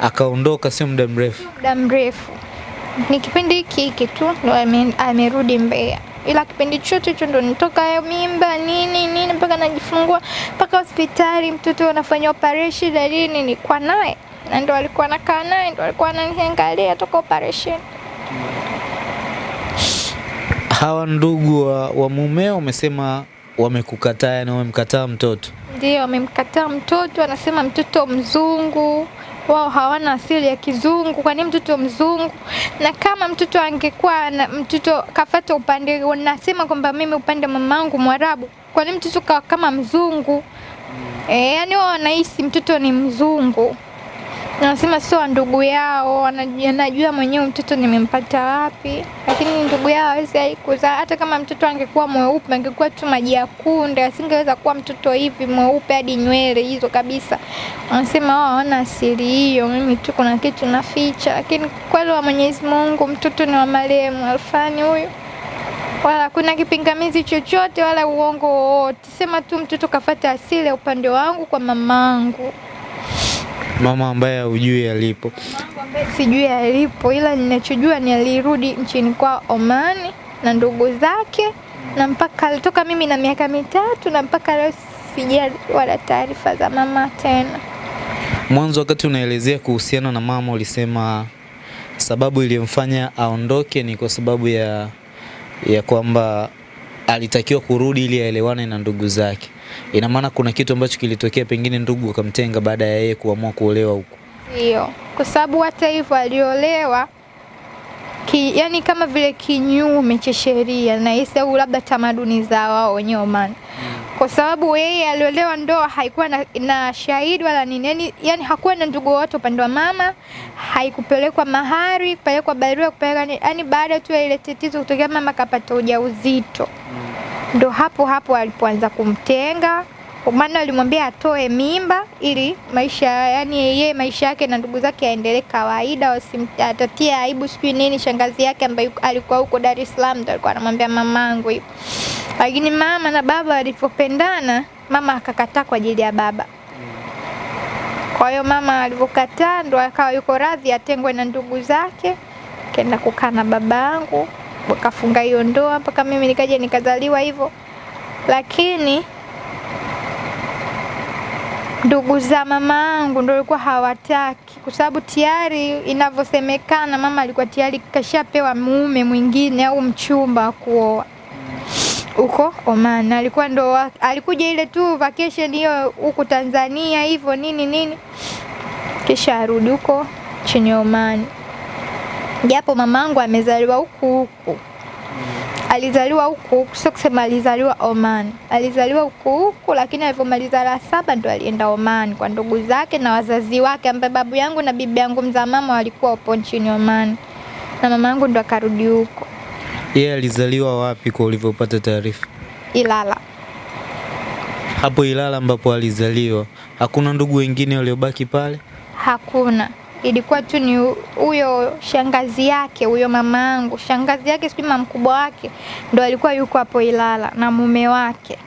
akaondoka sio muda mrefu. muda mrefu ni kipindi hiki hiki tu ndo amerudi Mbeya, ila kipindi chote hicho ndo nitoka mimba nini nini mpaka najifungua mpaka hospitali mtoto anafanya operation na nini, nilikuwa naye na ndo alikuwa nakaa naye ndo alikuwa ananiangalia toka operation. Hawa ndugu wa, wa mumeo wamesema wamekukataa, yani wamemkataa mtoto. Ndio wamemkataa mtoto, anasema mtoto mzungu, wao hawana asili ya kizungu. Kwa nini mtoto mzungu? Na kama mtoto angekuwa na mtoto kafata upande, nasema kwamba mimi upande mamangu Mwarabu, kwa nini mtoto kawa kama mzungu? E, yani wao wanahisi mtoto ni mzungu, Anasema sio ndugu yao, anajua, mwenyewe mtoto nimempata wapi, lakini ndugu yao hawezi haikuzaa. Hata kama mtoto angekuwa mweupe, angekuwa tu maji ya kunde, asingeweza kuwa mtoto hivi mweupe hadi nywele hizo kabisa. Anasema wao hawana asili hiyo, mimi tu kuna kitu naficha, lakini kweli wa Mwenyezi Mungu mtoto ni wa marehemu Alfani huyu wala kuna kipingamizi chochote wala uongo wowote. Sema tu mtoto kafata asili ya upande wangu kwa mamangu. Mama ambaye hujui alipo. Sijui alipo, ila ninachojua ni alirudi nchini kwa oman na ndugu zake, na mpaka alitoka mimi na miaka mitatu, na mpaka leo sija wala taarifa za mama tena. Mwanzo wakati unaelezea kuhusiana na mama ulisema sababu iliyomfanya aondoke ni kwa sababu ya ya kwamba alitakiwa kurudi ili aelewane na ndugu zake. Ina maana kuna kitu ambacho kilitokea, pengine ndugu akamtenga baada ya yeye kuamua kuolewa huko. Ndio, kwa sababu hata hivyo aliolewa ki, yani kama vile kinyume cha sheria na hisi au labda tamaduni za wao wenyewe Oman, kwa sababu yeye aliolewa ndoa haikuwa na, na shahidi wala nini, yani, yani hakuwa na ndugu wote upande wa mama, haikupelekwa mahari, kupelekwa barua, kupeleka yani, baada tu ya ile tatizo kutokea, mama kapata ujauzito, ndo hapo hapo alipoanza kumtenga maana alimwambia atoe mimba ili maisha yani yeye maisha yake na ndugu zake yaendelee kawaida, wasimtatie aibu sijui nini. Shangazi yake ambaye alikuwa huko Dar es Salaam ndo alikuwa anamwambia mamangu hivyo, lakini mama na baba walipopendana, mama akakataa kwa ajili ya baba. Kwa hiyo mama alivyokataa ndo akawa yuko radhi atengwe na ndugu zake, kenda kukaa na babangu, wakafunga hiyo ndoa mpaka mimi nikaja nikazaliwa hivyo, lakini ndugu za mama yangu ndio walikuwa hawataki, kwa sababu tayari inavyosemekana mama alikuwa tayari kashapewa mume mwingine au mchumba wa kuoa huko Oman. Alikuwa ndo alikuja ile tu vacation hiyo huku Tanzania hivyo nini nini, kisha arudi huko chini Oman, japo mamangu amezaliwa huku huku alizaliwa huku huku, sio kusema alizaliwa Oman, alizaliwa huku huku, lakini alivyomaliza la saba ndo alienda Oman kwa ndugu zake na wazazi wake, ambaye babu yangu na bibi yangu mzaa mama walikuwa upo nchini Oman, na mama yangu ndo akarudi huko Yeye yeah, alizaliwa wapi kwa ulivyopata taarifa? Ilala. Hapo Ilala ambapo alizaliwa, hakuna ndugu wengine waliobaki pale? Hakuna, ilikuwa tu ni huyo shangazi yake, huyo mama yangu, shangazi yake sijui mkubwa wake ndo alikuwa yuko hapo Ilala na mume wake.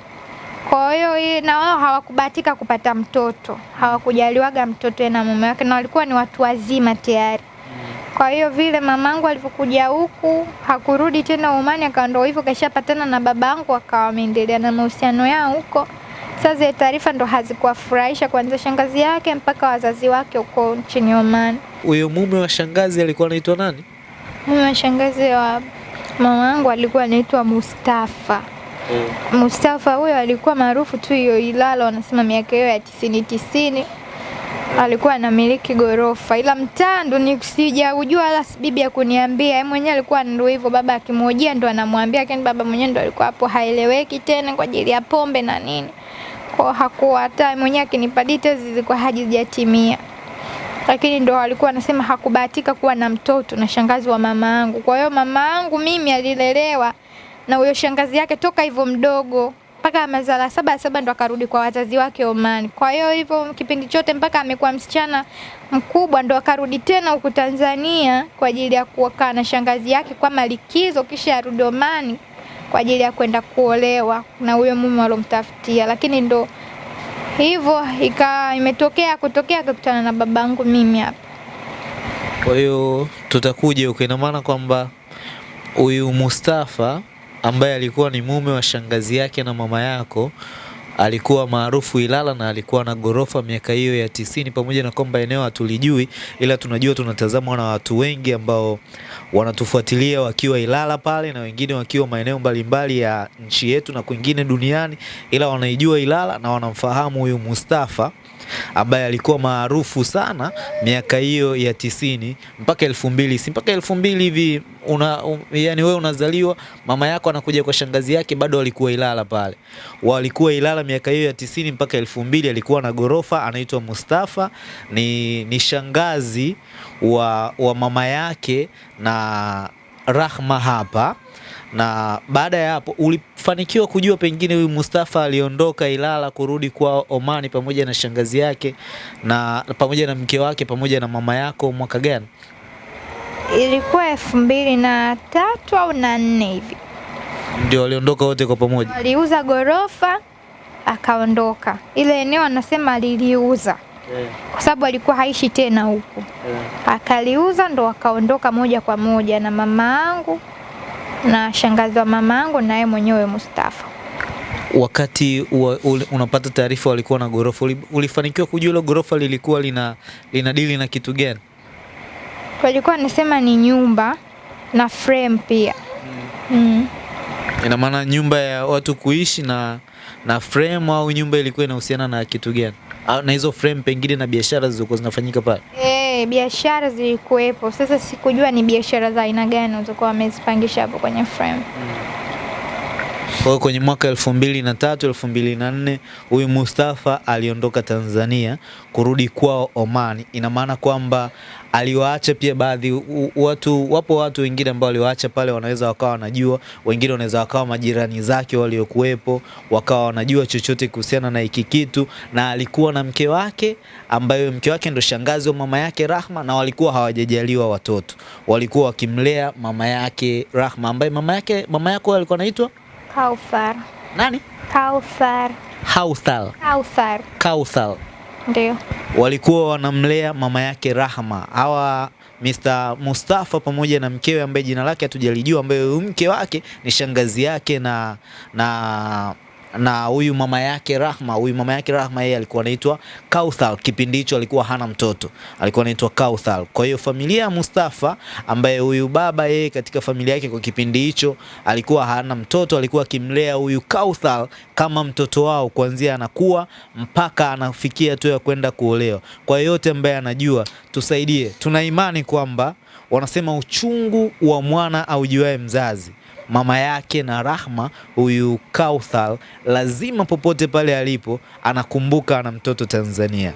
Kwa hiyo na wao hawakubatika kupata mtoto, hawakujaliwaga mtoto na mume wake, na walikuwa ni watu wazima tayari. Kwa hiyo vile mamangu alivyokuja huku hakurudi tena Omani, akawa ndo hivyo kashapatana na babangu, akawa wameendelea na mahusiano yao huko. Sasa zile taarifa ndo hazikuwafurahisha kuanzia shangazi yake mpaka wazazi wake huko nchini Oman. Huyo mume wa shangazi alikuwa anaitwa nani? Mume wa shangazi wa mama yangu alikuwa anaitwa Mustafa. Mustafa huyo alikuwa maarufu tu hiyo Ilala, wanasema miaka hiyo ya tisini tisini alikuwa anamiliki gorofa, ila mtaa ndo ni sijaujua, wala bibi ya kuniambia. Yeye mwenyewe alikuwa ndo hivyo, baba akimwojia ndo anamwambia, lakini baba mwenyewe ndo alikuwa hapo haeleweki tena kwa ajili ya pombe na nini, kwa hakuwa hata mwenyewe akinipa details zilikuwa hazijatimia. lakini ndo alikuwa anasema hakubahatika kuwa na mtoto na shangazi wa mama yangu. Kwa hiyo mama yangu mimi alilelewa na huyo shangazi yake toka hivyo mdogo mpaka amezala saba saba ndo akarudi kwa wazazi wake Oman. Kwa hiyo hivyo kipindi chote mpaka amekuwa msichana mkubwa ndo akarudi tena huku Tanzania kwa ajili ya kukaa na shangazi yake kwa malikizo, kisha arudi Omani kwa ajili ya kwenda kuolewa na huyo mume alomtafutia, lakini ndo hivyo ika imetokea kutokea akakutana na babangu mimi hapa. Kwa hiyo tutakuja huko, ina maana kwamba huyu Mustafa ambaye alikuwa ni mume wa shangazi yake na mama yako alikuwa maarufu Ilala na alikuwa na gorofa miaka hiyo ya tisini, pamoja na kwamba eneo hatulijui, ila tunajua tunatazamwa na watu wengi ambao wanatufuatilia wakiwa Ilala pale na wengine wakiwa maeneo mbalimbali ya nchi yetu na kwingine duniani, ila wanaijua Ilala na wanamfahamu huyu Mustafa ambaye alikuwa maarufu sana miaka hiyo ya tisini mpaka elfu mbili. Si mpaka elfu mbili hivi una, um, yani wewe unazaliwa mama yako anakuja kwa shangazi yake bado alikuwa Ilala pale, walikuwa Ilala miaka hiyo ya tisini mpaka elfu mbili alikuwa na ghorofa anaitwa Mustafa. Ni, ni shangazi wa, wa mama yake na Rahma hapa na baada ya hapo ulifanikiwa kujua pengine huyu Mustafa aliondoka Ilala kurudi kwa Omani pamoja na shangazi yake na pamoja na mke wake pamoja na mama yako mwaka gani? Ilikuwa elfu mbili na tatu au na nne hivi, Ndio waliondoka wote kwa pamoja. aliuza gorofa akaondoka. Ile eneo anasema aliliuza kwa sababu alikuwa haishi tena huku, akaliuza ndo akaondoka moja kwa moja na mama yangu na shangazi wa mama yangu na mwenyewe Mustafa. Wakati wa, ul, unapata taarifa walikuwa na gorofa, uli- ulifanikiwa kujua hilo gorofa lilikuwa lina, lina dili na kitu gani? Walikuwa wanasema ni nyumba na frame pia mm. Mm. Ina maana nyumba ya watu kuishi na na frame au nyumba ilikuwa inahusiana na kitu gani? Na hizo frame pengine na biashara zilizokuwa zinafanyika pale. Eh, biashara zilikuwepo. Sasa sikujua ni biashara za aina gani walizokuwa wamezipangisha hapo kwenye frame. Kwa hiyo kwenye mwaka elfu mbili na tatu elfu mbili na nne huyu Mustafa aliondoka Tanzania kurudi kwao Oman. Ina maana kwamba aliwaacha pia baadhi watu, wapo watu wengine ambao aliwaacha pale, wanaweza wakawa wanajua, wengine wanaweza wakawa majirani zake waliokuwepo, wakawa wanajua chochote kuhusiana na hiki kitu, na alikuwa na mke wake ambayo mke wake ndo shangazi wa mama yake Rahma, na walikuwa hawajajaliwa watoto, walikuwa wakimlea mama yake Rahma, ambaye mama yake mama yako alikuwa anaitwa Kauthar. nani? Kauthar. Hauthal. Kauthar. Kauthal. Ndio. Walikuwa wanamlea mama yake Rahma. Hawa Mr. Mustafa pamoja na mkewe ambaye jina lake hatujalijua, ambaye mke wake ni shangazi yake na na na huyu mama yake Rahma. Huyu mama yake Rahma yeye alikuwa anaitwa Kauthal. Kipindi hicho alikuwa hana mtoto, alikuwa anaitwa Kauthal. Kwa hiyo familia ya Mustafa, ambaye huyu baba yeye katika familia yake kwa kipindi hicho alikuwa hana mtoto, alikuwa akimlea huyu Kauthal kama mtoto wao kuanzia anakuwa mpaka anafikia tu ya kwenda kuolewa. Kwa yote ambaye anajua, tusaidie. Tuna imani kwamba wanasema uchungu wa mwana aujuae mzazi mama yake na Rahma, huyu Kauthal lazima popote pale alipo anakumbuka ana mtoto Tanzania.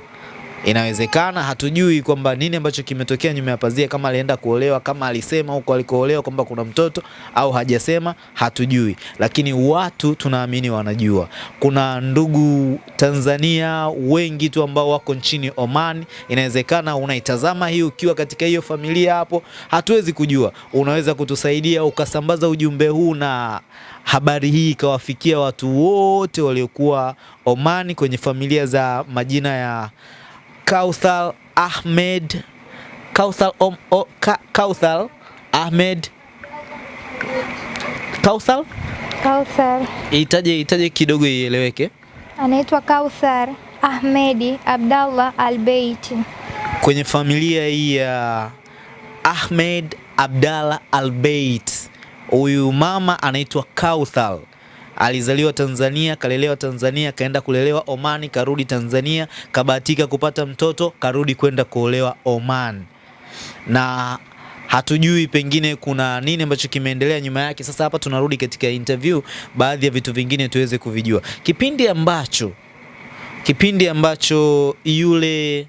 Inawezekana hatujui kwamba nini ambacho kimetokea nyuma ya pazia, kama alienda kuolewa, kama alisema huko alikoolewa kwamba kuna mtoto au hajasema, hatujui, lakini watu tunaamini wanajua. Kuna ndugu Tanzania wengi tu ambao wako nchini Oman. Inawezekana unaitazama hii ukiwa katika hiyo familia hapo, hatuwezi kujua. Unaweza kutusaidia ukasambaza ujumbe huu na habari hii ikawafikia watu wote waliokuwa Oman kwenye familia za majina ya Kauthal Ahmed Kauthal, om, o, ka, Kauthal Ahmed Kauthal Kauthar. itaje itaje kidogo ieleweke. Anaitwa Kauthar Ahmedi Abdallah Albeiti. Kwenye familia hii ya Ahmed Abdallah Albeit, huyu mama anaitwa Kauthal. Alizaliwa Tanzania, kalelewa Tanzania, kaenda kulelewa Omani, karudi Tanzania, kabahatika kupata mtoto, karudi kwenda kuolewa Oman, na hatujui pengine kuna nini ambacho kimeendelea nyuma yake. Sasa hapa tunarudi katika interview, baadhi ya vitu vingine tuweze kuvijua. Kipindi ambacho kipindi ambacho yule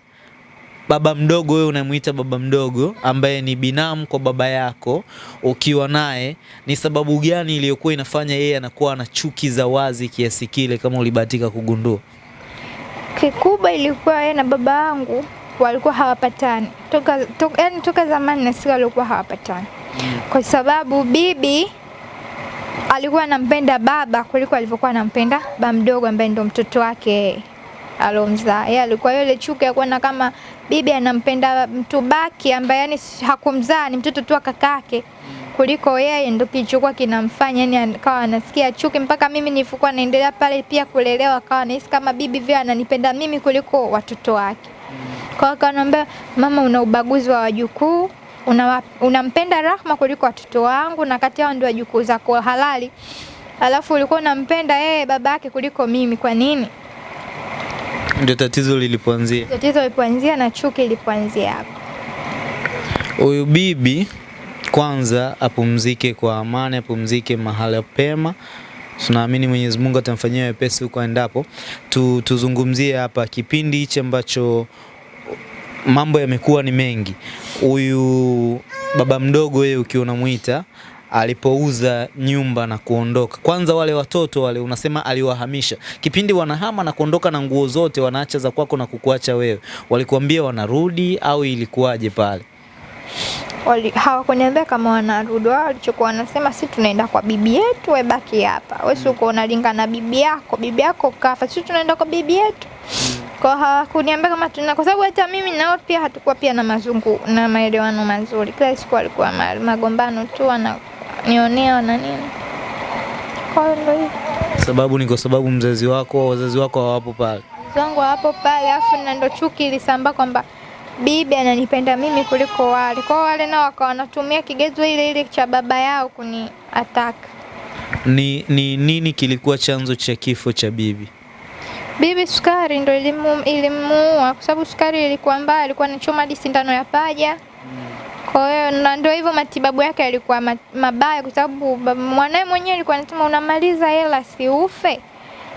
baba mdogo, wewe unamuita baba mdogo ambaye ni binamu kwa baba yako, ukiwa naye, ni sababu gani iliyokuwa inafanya yeye anakuwa na chuki za wazi kiasi kile, kama ulibahatika kugundua? Kikubwa ilikuwa yeye na baba yangu walikuwa hawapatani toka, toka, yani toka zamani na sisi walikuwa hawapatani kwa sababu bibi alikuwa anampenda baba kuliko alivyokuwa anampenda ba mdogo ambaye ndo mtoto wake alomzaa. Yeye alikuwa yule chuki ya kuona kama bibi anampenda mtu baki ambaye yani hakumzaa ni mtoto tu wa kakake kuliko yeye, ndio kilichokuwa kinamfanya yani akawa anasikia chuki, mpaka mimi nilivyokuwa naendelea pale pia kulelewa, akawa anahisi kama bibi vile ananipenda mimi kuliko watoto wake. Kwa hiyo akaniambia, mama, una ubaguzi wa wajukuu unampenda una, Rahma kuliko watoto wangu na kati yao ndio wajukuu zako halali, alafu ulikuwa unampenda yeye baba yake kuliko mimi. Kwa nini? Ndio tatizo lilipoanzia. Tatizo lilipoanzia na chuki ilipoanzia hapo. Huyu bibi kwanza apumzike kwa amani, apumzike mahala pema. Tunaamini Mwenyezi Mungu atamfanyia wepesi huko endapo. Tu, tuzungumzie hapa kipindi hichi ambacho mambo yamekuwa ni mengi. Huyu baba mdogo, yeye ukiwa unamwita alipouza nyumba na kuondoka, kwanza wale watoto wale unasema aliwahamisha, kipindi wanahama na kuondoka na nguo zote wanaacha za kwako na kukuacha wewe, walikuambia wanarudi au ilikuwaje pale? Wali, hawakuniambia kama wanarudi. Wao walichokuwa wanasema si tunaenda kwa bibi yetu, we baki hapa. Wewe si uko unalinga na bibi yako, bibi yako kafa, si tunaenda kwa bibi yetu. Kwa hawakuniambia kama tuna, kwa sababu hata mimi nao pia hatukuwa pia na mazungu na maelewano mazuri. Kila siku alikuwa magombano tu, wananionea na nini. Kwa hiyo ndio. Sababu ni kwa sababu mzazi wako wazazi wako hawapo pale. zangu hapo pale, afu na ndo chuki ilisamba kwamba bibi ananipenda mimi kuliko wale. Kwa wale nao wakawa wanatumia kigezo ile ile cha baba yao kuni ataka. Ni, ni nini kilikuwa chanzo cha kifo cha bibi? Bibi sukari ndo ilimu, ilimuua kwa sababu sukari ilikuwa mbaya, alikuwa anachoma hadi sindano ya paja. Kwa hiyo na ndio hivyo matibabu yake yalikuwa mabaya kwa sababu mwanae mwenyewe alikuwa anasema unamaliza hela si ufe.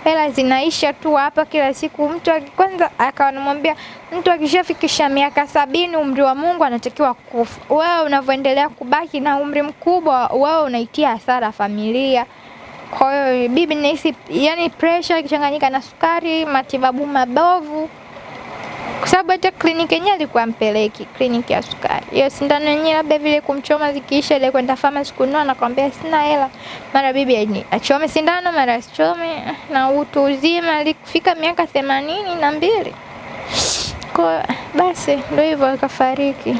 Hela zinaisha tu hapa kila siku. Mtu kwanza akawa anamwambia mtu akishafikisha miaka sabini umri wa Mungu anatakiwa kufa. Wewe unavyoendelea kubaki na umri mkubwa, wewe unaitia hasara familia. Kwa hiyo bibi nahisi yani pressure ikichanganyika na sukari, matibabu mabovu, kwa sababu hata kliniki yenyewe alikuwa mpeleki kliniki ya sukari. Hiyo sindano yenyewe labda vile kumchoma zikiisha, ile kwenda pharmacy kununua, nakwambia sina hela. Mara bibi ni achome sindano, mara asichome, na utu uzima alifika miaka themanini na mbili. Kwa basi ndio hivyo akafariki,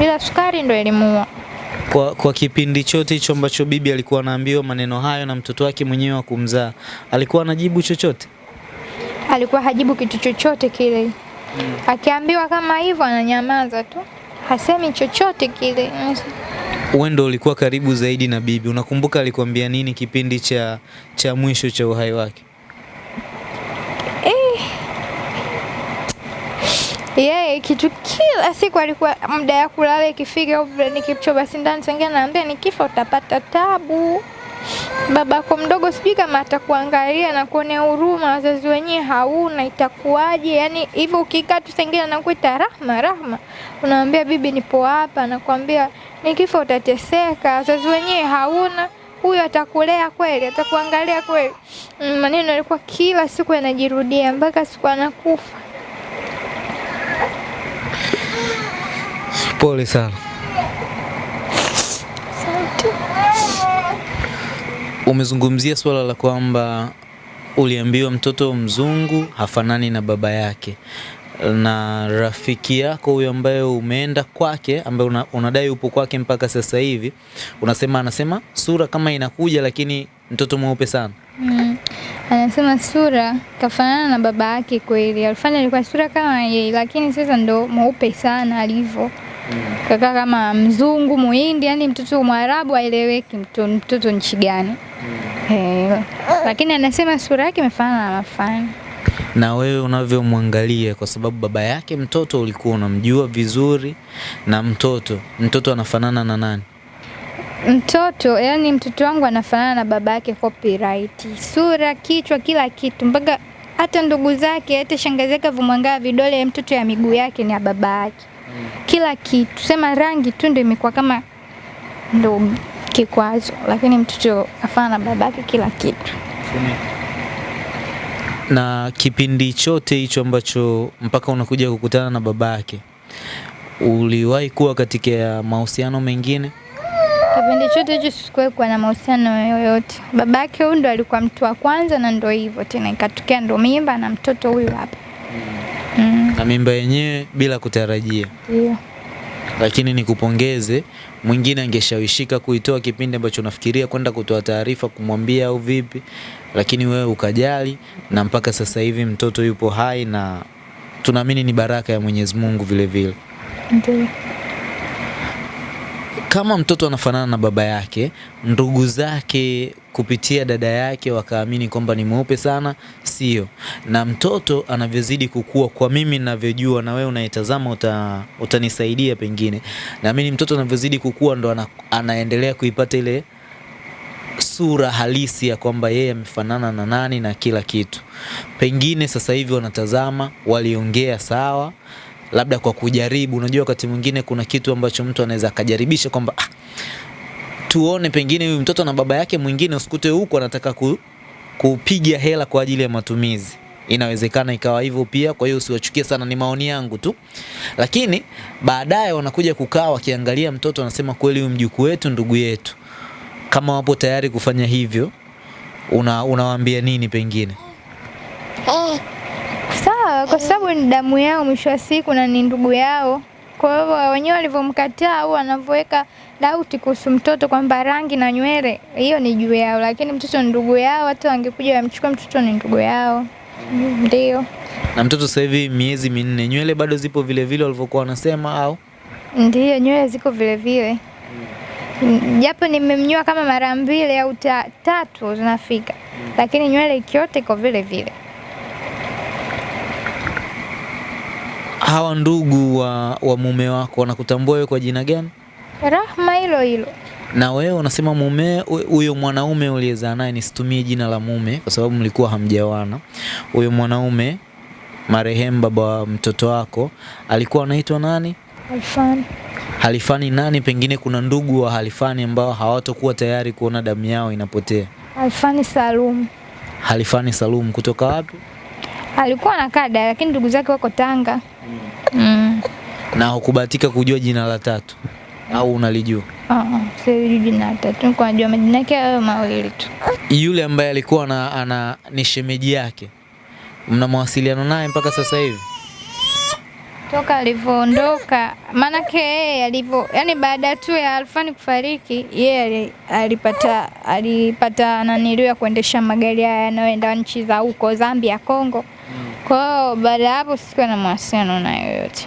ila sukari ndio ilimuua. Kwa, kwa kipindi chote hicho ambacho bibi alikuwa anaambiwa maneno hayo na mtoto wake mwenyewe wa kumzaa, alikuwa anajibu chochote? alikuwa hajibu kitu chochote kile. Akiambiwa kama hivyo ananyamaza tu, hasemi chochote kile. Wewe ndo ulikuwa karibu zaidi na bibi, unakumbuka alikwambia nini kipindi cha, cha mwisho cha uhai wake? Yeye kitu kila siku alikuwa muda ya kulala ikifika, au vile nikichoma sindano sengine anaambia nikifa utapata tabu. Babako mdogo sijui kama atakuangalia na kuonea huruma, wazazi wenyewe hauna, itakuwaje? Yani hivyo ukikaa tu sengine anakuita Rahma, Rahma, unamwambia bibi, nipo hapa, anakwambia nikifa utateseka, wazazi wenyewe hauna huyo atakulea kweli, atakuangalia kweli. Mm, Maneno yalikuwa kila siku yanajirudia mpaka siku anakufa. Pole sana. Umezungumzia swala la kwamba uliambiwa mtoto mzungu hafanani na baba yake, na rafiki yako huyo ambaye umeenda kwake, ambaye una, unadai upo kwake mpaka sasa hivi, unasema anasema sura kama inakuja, lakini mtoto mweupe sana. Mm. Anasema sura kafanana na baba yake kweli. Alifanya alikuwa sura kama yeye, lakini sasa ndo mweupe sana alivyo. Kaka kama mzungu, muhindi, yani mtoto mwarabu aeleweki mtoto, mtoto nchi gani. Eh, lakini anasema sura yake imefanana na mafani. na wewe unavyomwangalia, kwa sababu baba yake mtoto ulikuwa unamjua vizuri, na mtoto mtoto anafanana na nani? Mtoto yani mtoto wangu anafanana na baba yake copyright. Sura, kichwa, kila kitu mpaka hata ndugu zake, hata shangazi yake vidole mtoto ya miguu yake ni ya baba yake. Kila kitu, sema rangi tu ndio imekuwa kama ndo kikwazo, lakini mtoto afana na babake kila kitu. Na kipindi chote hicho ambacho mpaka unakuja kukutana na babake, uliwahi kuwa katika mahusiano mengine? Kipindi chote hicho sikuwahi kuwa na mahusiano yoyote. Babake huyu ndo alikuwa mtu wa kwanza, na ndo hivyo tena, ikatokea ndo mimba na mtoto huyu hapa. Mm, Na mimba yenyewe bila kutarajia. ndio. Lakini nikupongeze, mwingine angeshawishika kuitoa kipindi ambacho unafikiria kwenda kutoa taarifa kumwambia au vipi, lakini wewe ukajali, na mpaka sasa hivi mtoto yupo hai na tunaamini ni baraka ya Mwenyezi Mungu vile vile. Ndio. Kama mtoto anafanana na baba yake, ndugu zake kupitia dada yake wakaamini kwamba ni mweupe sana, sio. Na mtoto anavyozidi kukua, kwa mimi ninavyojua, na wewe unaitazama uta, utanisaidia pengine, naamini mtoto anavyozidi kukua ndo ana, anaendelea kuipata ile sura halisi ya kwamba yeye amefanana na nani na kila kitu. Pengine sasa hivi wanatazama, waliongea sawa, labda kwa kujaribu. Unajua, wakati mwingine kuna kitu ambacho mtu anaweza akajaribisha kwamba ah, tuone pengine huyu mtoto na baba yake mwingine, usikute huko anataka ku, kupiga hela kwa ajili ya matumizi. Inawezekana ikawa hivyo pia, kwa hiyo usiwachukie sana, ni maoni yangu tu. Lakini baadaye wanakuja kukaa wakiangalia mtoto, anasema kweli huyu mjukuu wetu, ndugu yetu. Kama wapo tayari kufanya hivyo, una unawaambia nini pengine? Sawa, kwa sababu ni damu yao mwisho wa siku na ni ndugu yao. Kwa hivyo wenyewe walivyomkataa au wanavyoweka dauti kuhusu mtoto kwamba rangi na nywele, hiyo ni juu yao, lakini mtoto ni ndugu yao. Hata wangekuja wamchukua mtoto, ni ndugu yao. Ndio, Na mtoto sasa hivi miezi minne, nywele bado zipo vile vile walivyokuwa wanasema au? ndio, nywele ziko vile vile, japo nimemnyoa kama mara mbili au tatu zinafika, lakini nywele ikiote iko vile vile. Hawa ndugu wa, wa mume wako wanakutambua wewe kwa jina gani? Rahma hilo hilo. Na wewe unasema mume huyo mwanaume uliyezaa naye, nisitumie jina la mume kwa sababu mlikuwa hamjawana. Huyo mwanaume marehemu, baba wa mtoto wako, alikuwa anaitwa nani? Alfani. Halifani nani? Pengine kuna ndugu wa Halifani ambao hawatokuwa tayari kuona damu yao inapotea. Halifani Salum Halifani Salum kutoka wapi? Alikuwa anakaa Dar, lakini ndugu zake wako Tanga. Mm. Mm. Na hukubahatika kujua jina la tatu au unalijua? Ah, sijui jina la tatu, nilikuwa najua majina yake hayo mawili tu. Yule ambaye alikuwa ana, ana ni shemeji yake, mna mawasiliano naye mpaka sasa hivi? Toka alivyoondoka, maanake yeye alivyo, yani baada tu ya Alfani kufariki, yeye ali- alipata alipata naniliu ya kuendesha magari haya yanayoenda nchi za huko Zambia, Kongo. Kwa hiyo baada ya hapo sikuwa na mawasiliano na yoyote.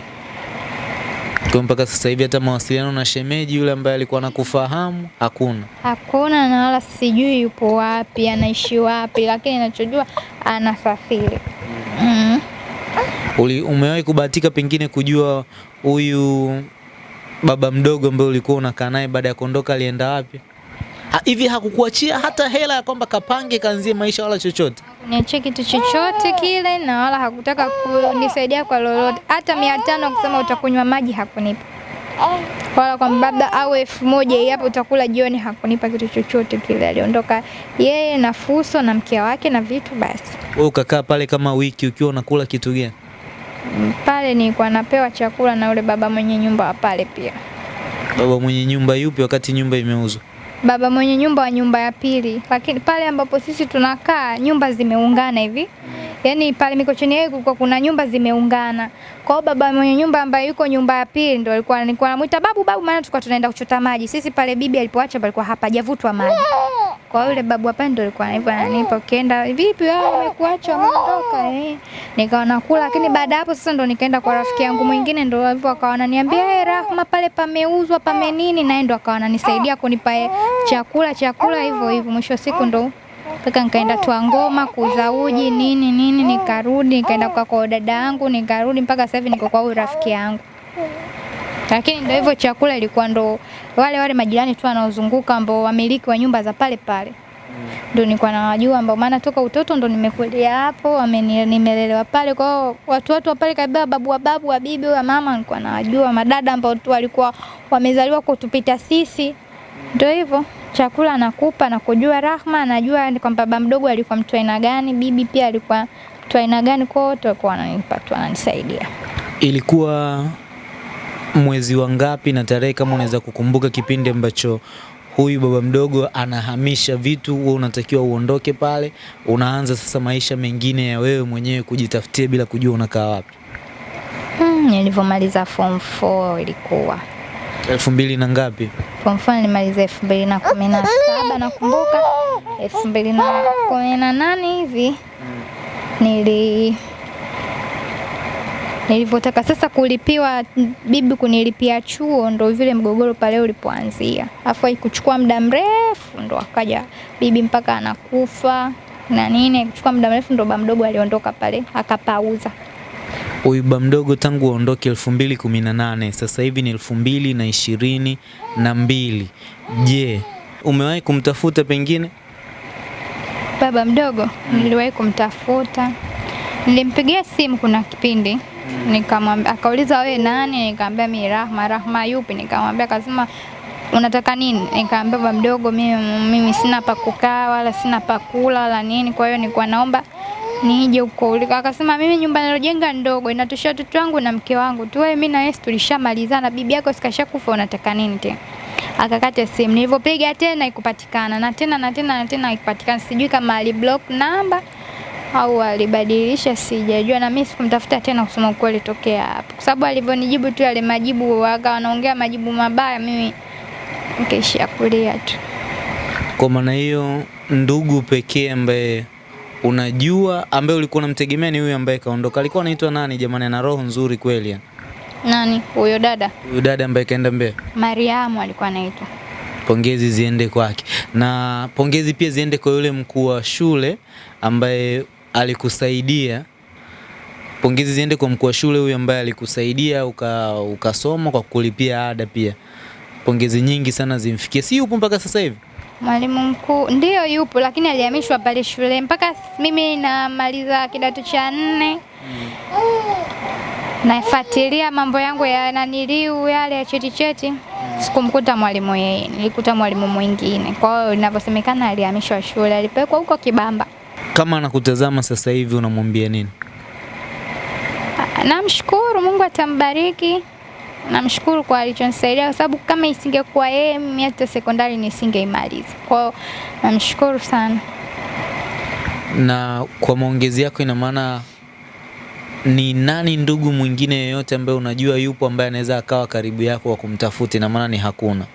Kwa mpaka sasa hivi hata mawasiliano na shemeji yule ambaye alikuwa anakufahamu hakuna. Hakuna na wala sijui yupo wapi, anaishi wapi, lakini ninachojua anasafiri. Mm. Uli, umewahi kubahatika pengine kujua huyu baba mdogo ambaye ulikuwa unakaa naye baada ya kuondoka alienda wapi? Ha, hivi hakukuachia hata hela ya kwamba kapange kaanzie maisha wala chochote? Niachie kitu chochote kile na wala hakutaka kunisaidia kwa lolote, hata mia tano kusema utakunywa maji hakunipa, wala kwa baba au elfu moja hapo utakula jioni, hakunipa kitu chochote kile. Aliondoka yeye na Fuso na mke wake na vitu basi. Wewe ukakaa pale kama wiki ukiwa unakula kitu gani? Pale nilikuwa napewa chakula na ule baba mwenye nyumba wa pale pia. Baba mwenye nyumba yupi wakati nyumba imeuzwa? Baba mwenye nyumba wa nyumba ya pili, lakini pale ambapo sisi tunakaa nyumba zimeungana hivi, yani pale Mikocheni yeye kulikuwa kuna nyumba zimeungana. Kwa hiyo baba mwenye nyumba ambaye yuko nyumba ya pili ndo alikuwa nilikuwa namuita babu babu, maana tulikuwa tunaenda kuchota maji. Sisi pale bibi alipoacha palikuwa hapajavutwa maji. Kwa yule babu hapa ndio alikuwa hivyo ananipa, ukienda vipi wewe umekuacha umeondoka eh, nikawa nakula, lakini baada hapo sasa ndo nikaenda kwa rafiki yangu mwingine, ndo hivyo akawa ananiambia eh, Rahma pale pameuzwa pame nini, naye ndo akawa ananisaidia kunipa eh, chakula chakula hivyo hivyo. Mwisho wa siku ndo mpaka nikaenda tua ngoma kuuza uji nini nini, nikarudi nikaenda kwa kwa dada yangu, nikarudi mpaka sasa hivi niko kwa huyu rafiki yangu. Lakini ndio hivyo, chakula ilikuwa ndo wale wale majirani tu wanaozunguka ambao wamiliki wa nyumba za pale pale. ndo nilikuwa nawajua, ambao maana toka utoto ndo nimekulia hapo, nimelelewa pale. Kwa hiyo watu watu wa pale kabisa, babu wa babu wa bibi wa mama, nilikuwa nawajua, madada ambao tu walikuwa wamezaliwa kutupita sisi, ndio hivyo chakula anakupa na kujua Rahma anajua kwamba baba mdogo alikuwa mtu aina gani, bibi pia alikuwa mtu aina gani, kwa wote walikuwa wananipa tu, wananisaidia. Ilikuwa mwezi wa ngapi na tarehe, kama unaweza kukumbuka kipindi ambacho huyu baba mdogo anahamisha vitu, wewe unatakiwa uondoke pale, unaanza sasa maisha mengine ya wewe mwenyewe kujitafutia bila kujua unakaa wapi? Hmm, nilivyomaliza form 4 ilikuwa elfu mbili na ngapi? Form 4 nilimaliza elfu mbili na kumi na saba nakumbuka, elfu mbili na kumi na nane hivi nili nilivyotaka sasa kulipiwa bibi kunilipia chuo, ndo vile mgogoro pale ulipoanzia. Afu haikuchukua muda mrefu, ndo akaja bibi mpaka anakufa na nini, kuchukua muda mrefu, ndo baba mdogo aliondoka pale akapauza. Huyu ba mdogo tangu aondoke elfu mbili kumi na nane sasa hivi ni elfu mbili na ishirini na mbili. Je, umewahi kumtafuta pengine? Baba mdogo niliwahi kumtafuta, nilimpigia simu kuna kipindi nikamwambia, akauliza wewe nani? Nikamwambia mimi Rahma. Rahma yupi? Nikamwambia, akasema unataka nini? Nikamwambia baba mdogo, mimi, mimi sina pa kukaa wala sina pa kula wala nini, kwa hiyo nilikuwa naomba nije huko uliko. Akasema mimi nyumba nilojenga ndogo inatosha watoto wangu na mke wangu tu, wewe mimi na Yesu tulishamalizana, bibi yako sikashakufa, unataka nini tena? Akakata simu. Nilivyopiga tena ikupatikana na tena na tena na tena ikupatikana, sijui kama aliblock namba au alibadilisha, sijajua. Na mimi sikumtafuta tena kusema ukweli tokea hapo, kwa sababu alivyonijibu tu yale majibu, akawa anaongea majibu mabaya, mimi nikaishia kulia tu. Kwa maana hiyo, ndugu pekee ambaye unajua ambaye ulikuwa unamtegemea ni huyu ambaye kaondoka. Alikuwa anaitwa nani jamani? Ana roho nzuri kweli. Nani huyo dada? Huyo dada ambaye kaenda Mbeya. Mariamu alikuwa anaitwa. Pongezi ziende kwake, na pongezi pia ziende kwa yule mkuu wa shule ambaye alikusaidia. Pongezi ziende kwa mkuu wa shule huyu ambaye alikusaidia uka, ukasoma kwa kulipia ada pia. Pongezi nyingi sana zimfikie. Si yupo mpaka sasa hivi? Mwalimu mkuu ndiyo yupo, lakini alihamishwa pale shule mpaka mimi namaliza kidato cha nne nafuatilia mambo yangu ya naniliu yale ya cheti cheti, sikumkuta mwalimu yeye, nilikuta mwalimu mwingine. Kwa hiyo inavyosemekana alihamishwa shule, alipelekwa huko Kibamba. Kama anakutazama sasa hivi unamwambia nini? Namshukuru Mungu atambariki. Namshukuru kwa alichonisaidia, kwa sababu kama isingekuwa yeye mimi hata sekondari nisingeimaliza. Kwa hiyo namshukuru sana. Na kwa maongezi yako, ina maana ni nani ndugu mwingine yeyote ambaye unajua yupo ambaye anaweza akawa karibu yako wa kumtafuta? Ina maana ni hakuna.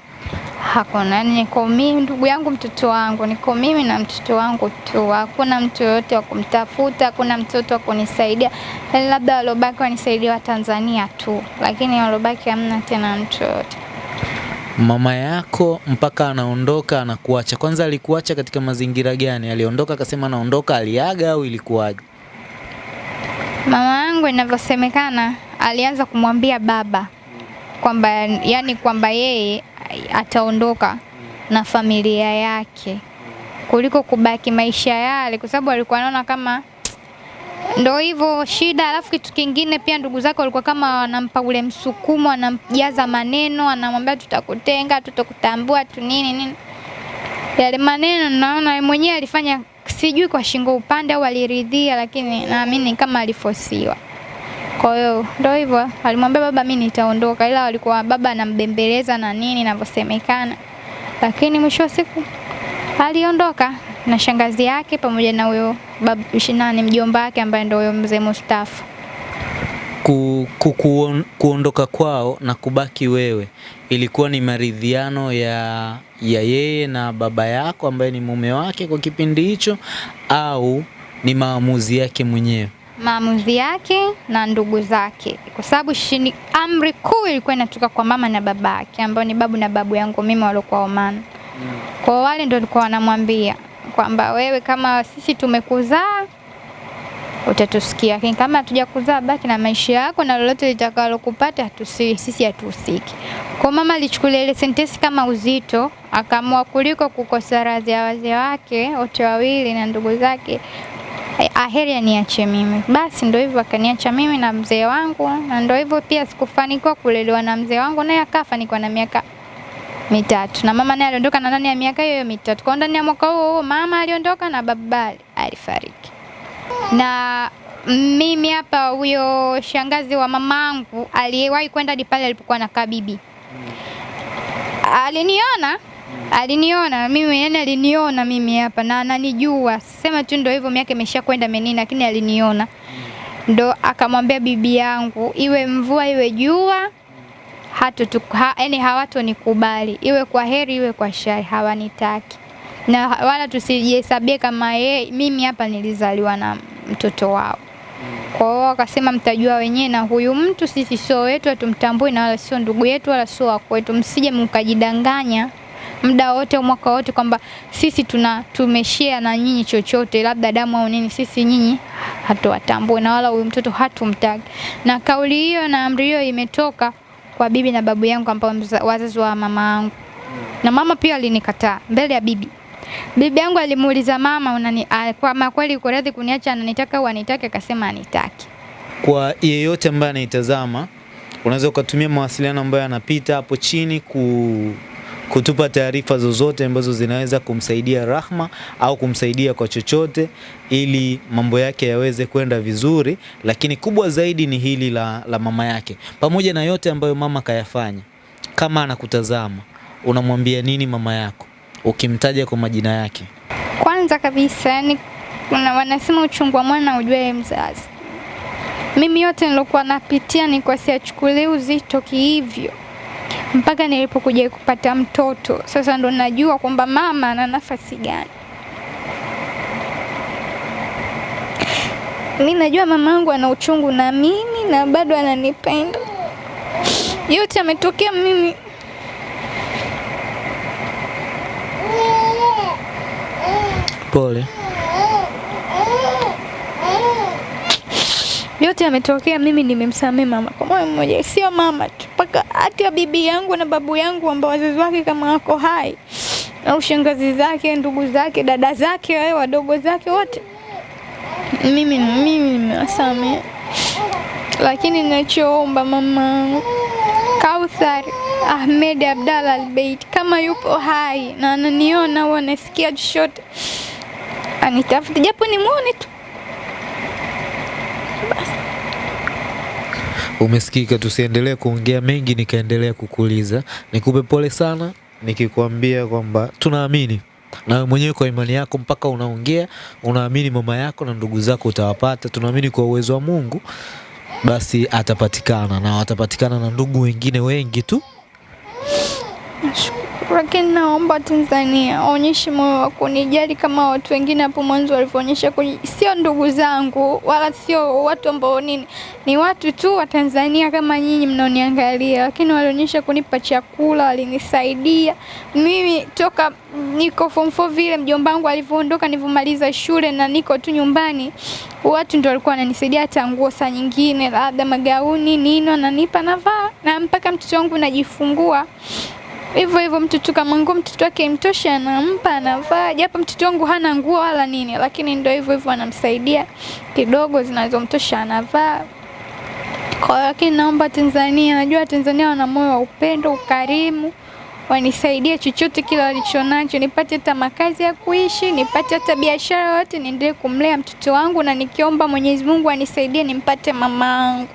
Hakuna, niko mimi, ndugu yangu, mtoto wangu, niko mimi na mtoto wangu tu. Hakuna mtu yoyote wa kumtafuta, hakuna mtoto wa kunisaidia, yani labda waliobaki wanisaidia wa Tanzania tu, lakini waliobaki hamna tena mtu yoyote. Mama yako mpaka anaondoka anakuacha, kwanza alikuacha katika mazingira gani? Aliondoka akasema anaondoka, aliaga au ilikuwaje? Mama yangu inavyosemekana, alianza kumwambia baba kwamba yani kwamba yeye ataondoka na familia yake kuliko kubaki maisha yale, kwa sababu alikuwa anaona kama ndo hivyo shida. Alafu kitu kingine pia, ndugu zake walikuwa kama wanampa ule msukumo, wanamjaza maneno, anamwambia tutakutenga, tutakutambua tu nini nini. Yale maneno naona mwenyewe alifanya, sijui kwa shingo upande au aliridhia, lakini naamini kama alifosiwa. Kwa hiyo ndio hivyo, alimwambia baba, mimi nitaondoka, ila walikuwa baba anambembeleza na nini inavyosemekana, lakini mwisho wa siku aliondoka na shangazi yake pamoja na huyo babu nani mjomba wake ambaye ndio huyo mzee Mustafa. Ku, ku, kuon, kuondoka kwao na kubaki wewe ilikuwa ni maridhiano ya, ya yeye na baba yako ambaye ni mume wake kwa kipindi hicho au ni maamuzi yake mwenyewe? Maamuzi yake na ndugu zake, kwa sababu shini, amri kuu ilikuwa inatoka kwa mama na baba yake ambao ni babu na babu yangu mimi waliokuwa Oman. Kwa wale ndio walikuwa wanamwambia kwamba wewe kama sisi tumekuzaa utatusikia, lakini kama hatuja kuzaa, baki na maisha yako na lolote litakalokupata hatusi, sisi hatuhusiki. Kwa mama alichukulia ile sentensi kama uzito, akaamua kuliko kukosa radhi ya wazee wake wote wawili na ndugu zake aheri aniache mimi. Basi ndio hivyo akaniacha mimi na mzee wangu, na ndio hivyo pia sikufanikiwa kulelewa na mzee wangu, naye akafa nikiwa na miaka mitatu, na mama naye aliondoka na ndani ya miaka hiyo mitatu. Kwa ndani ya mwaka huo huo mama aliondoka na baba alifariki. Na mimi hapa, huyo shangazi wa mamangu aliyewahi kwenda hadi pale alipokuwa na kabibi aliniona aliniona mimi yani, aliniona mimi hapa na ananijua, sema tu ndio hivyo, miaka imesha kwenda menini, lakini aliniona, ndo akamwambia bibi yangu, iwe mvua iwe jua hatu ha, yani hawatonikubali, iwe kwa heri iwe kwa shari, hawanitaki. Na wala tusijihesabie kama ye, mimi hapa nilizaliwa na mtoto wao. Kwa hiyo wakasema mtajua wenyewe, na huyu mtu sisi sio wetu, hatumtambui na wala sio ndugu yetu wala sio wako wetu, msije mkajidanganya muda wote mwaka wote kwamba sisi tuna tumeshare na nyinyi chochote labda damu au nini, sisi nyinyi hatuwatambui na wala huyu mtoto hatumtag Na kauli hiyo na amri hiyo imetoka kwa bibi na babu yangu ambao wazazi wa mama yangu, na mama pia alinikataa mbele ya bibi. Bibi yangu alimuuliza mama, unani kwa kweli uko radhi kuniacha, ananitaka au anitaki? Akasema anitaki. Kwa yeyote ambaye anaitazama, unaweza ukatumia mawasiliano ambayo yanapita hapo chini ku kutupa taarifa zozote ambazo zinaweza kumsaidia Rahma au kumsaidia kwa chochote ili mambo yake yaweze kwenda vizuri, lakini kubwa zaidi ni hili la, la mama yake. Pamoja na yote ambayo mama kayafanya, kama anakutazama unamwambia nini mama yako ukimtaja kwa majina yake? Kwanza kabisa, yani wanasema uchungu wa mwana ujue mzazi. Mimi yote nilokuwa napitia ni kwa siachukulie uzito kihivyo mpaka nilipokuja kupata mtoto sasa ndo najua kwamba mama ana nafasi gani. Mi najua mama yangu ana uchungu na mimi na bado ananipenda. Yote ametokea mimi Pole. yote ametokea mimi nimemsamehe mama kwa moyo mmoja, sio mama tu, hata bibi yangu na babu yangu ambao wazazi wake kama wako hai, au shangazi zake, ndugu zake, dada zake, wao wadogo zake, wote. Mimi mimi nimewasamehe, lakini ninachoomba mama Kauthar Ahmed Abdalla Albeit kama yupo hai na ananiona au anasikia chochote, anitafute. Japo nimwone tu Umesikika, tusiendelee kuongea mengi, nikaendelea kukuuliza. Nikupe pole sana, nikikwambia kwamba tunaamini na mwenyewe kwa imani yako, mpaka unaongea unaamini mama yako na ndugu zako utawapata. Tunaamini kwa uwezo wa Mungu, basi atapatikana na watapatikana na ndugu wengine wengi tu. Lakini naomba Tanzania waonyeshe moyo wa kunijali kama watu wengine hapo mwanzo walivyoonyesha. Sio ndugu zangu wala sio watu ambao nini, ni watu tu wa Tanzania kama nyinyi mnaoniangalia, lakini walionyesha kunipa chakula, walinisaidia. Mimi toka niko form 4 vile mjomba wangu alivyoondoka, nilivyomaliza shule na niko tu nyumbani, watu ndio walikuwa wananisaidia, hata nguo saa nyingine labda magauni nini wananipa navaa, na mpaka mtoto wangu najifungua hivyo hivyo mtoto kama nguo mtoto wake mtoshi anampa anavaa, japo mtoto wangu hana nguo wala nini, lakini ndio hivyo hivyo anamsaidia kidogo zinazomtosha anavaa. Kwa lakini naomba Tanzania, najua Tanzania wana moyo wa upendo, ukarimu, wanisaidie chochote kile walichonacho, nipate hata makazi ya kuishi, nipate hata biashara yote, niendelee kumlea mtoto wangu, na nikiomba Mwenyezi Mungu anisaidie nimpate mama yangu,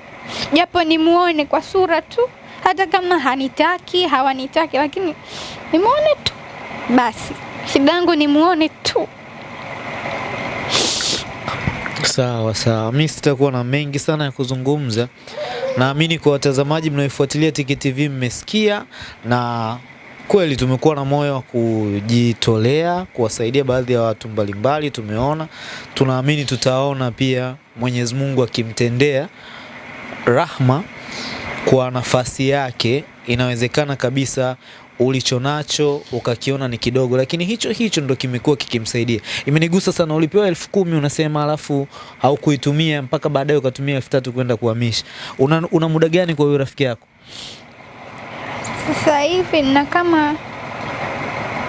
japo nimuone kwa sura tu hata kama hanitaki hawanitaki, lakini nimuone tu basi. Shida yangu nimuone tu. Sawa sawa, mi sitakuwa na mengi sana ya kuzungumza. Naamini kwa watazamaji mnaoifuatilia Tiki TV mmesikia, na kweli tumekuwa na moyo wa kujitolea kuwasaidia baadhi ya watu mbalimbali. Tumeona, tunaamini tutaona pia Mwenyezi Mungu akimtendea Rahma kwa nafasi yake, inawezekana kabisa ulichonacho ukakiona ni kidogo, lakini hicho hicho ndo kimekuwa kikimsaidia. Imenigusa sana, ulipewa elfu kumi unasema, alafu haukuitumia mpaka baadaye ukatumia elfu tatu kwenda kuhamisha. Una, una muda gani kwa huyo rafiki yako? Sasa hivi na kama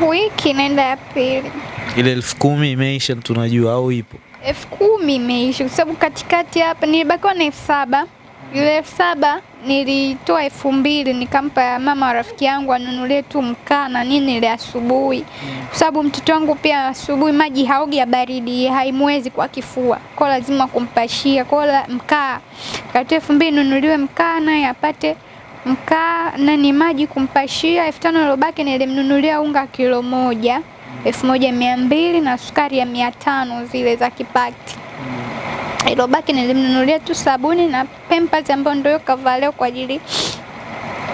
wiki naenda ya pili. Ile elfu kumi imeisha tunajua, au ipo? elfu kumi imeisha kwa sababu katikati hapa nilibakiwa na elfu saba ile elfu saba nilitoa elfu mbili nikampa mama wa rafiki yangu anunulie tu mkaa na nini ile asubuhi, kwa sababu mtoto wangu pia asubuhi maji haogi ya baridi, haimwezi kwa kifua, kwa lazima kumpashia kwa mkaa. Katoa elfu mbili nunuliwe mkaa naye apate mkaa nani maji kumpashia. elfu tano ilobaki nilimnunulia unga kilo moja elfu moja mia mbili na sukari ya mia tano zile za kipati ilobaki nilimnunulia tu sabuni na Pampers ambayo ndio kavaleo kwa ajili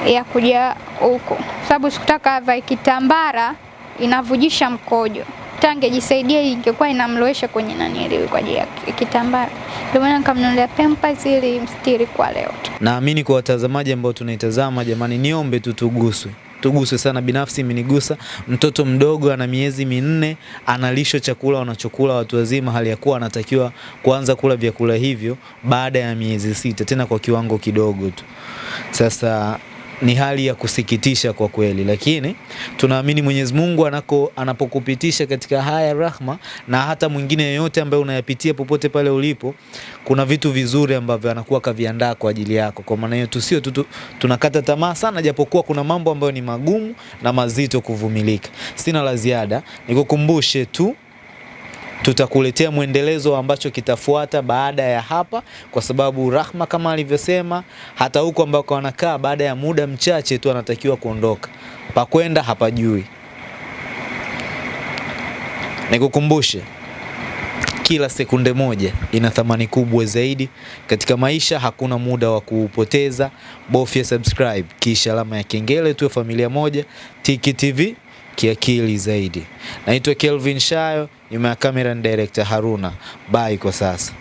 ya kuja huko, sababu sikutaka avae kitambara inavujisha mkojo. Tangejisaidia ingekuwa inamloesha kwenye nani kwa ajili ya kitambara, ndio maana nikamnunulia Pampers ili mstiri kwa leo. Naamini kwa watazamaji ambao tunaitazama, jamani, niombe tu tuguswe tuguswe sana. Binafsi imenigusa. Mtoto mdogo ana miezi minne analisho chakula wanachokula watu wazima, hali ya kuwa anatakiwa kuanza kula vyakula hivyo baada ya miezi sita, tena kwa kiwango kidogo tu. Sasa ni hali ya kusikitisha kwa kweli, lakini tunaamini Mwenyezi Mungu anako anapokupitisha katika haya rahma, na hata mwingine yeyote ambaye unayapitia popote pale ulipo, kuna vitu vizuri ambavyo anakuwa kaviandaa kwa ajili yako. Kwa maana hiyo tusio tu tunakata tamaa sana, japokuwa kuna mambo ambayo ni magumu na mazito kuvumilika. Sina la ziada, nikukumbushe tu tutakuletea mwendelezo ambacho kitafuata baada ya hapa, kwa sababu Rahma kama alivyosema, hata huko ambako anakaa baada ya muda mchache tu anatakiwa kuondoka, pakwenda hapajui. Nikukumbushe, kila sekunde moja ina thamani kubwa zaidi katika maisha. Hakuna muda wa kuupoteza. Bofya subscribe kisha alama ya kengele, tuwe familia moja. Tiki TV kiakili zaidi. Naitwa Kelvin Shayo, nyuma ya kamera ni director Haruna. Bye kwa sasa.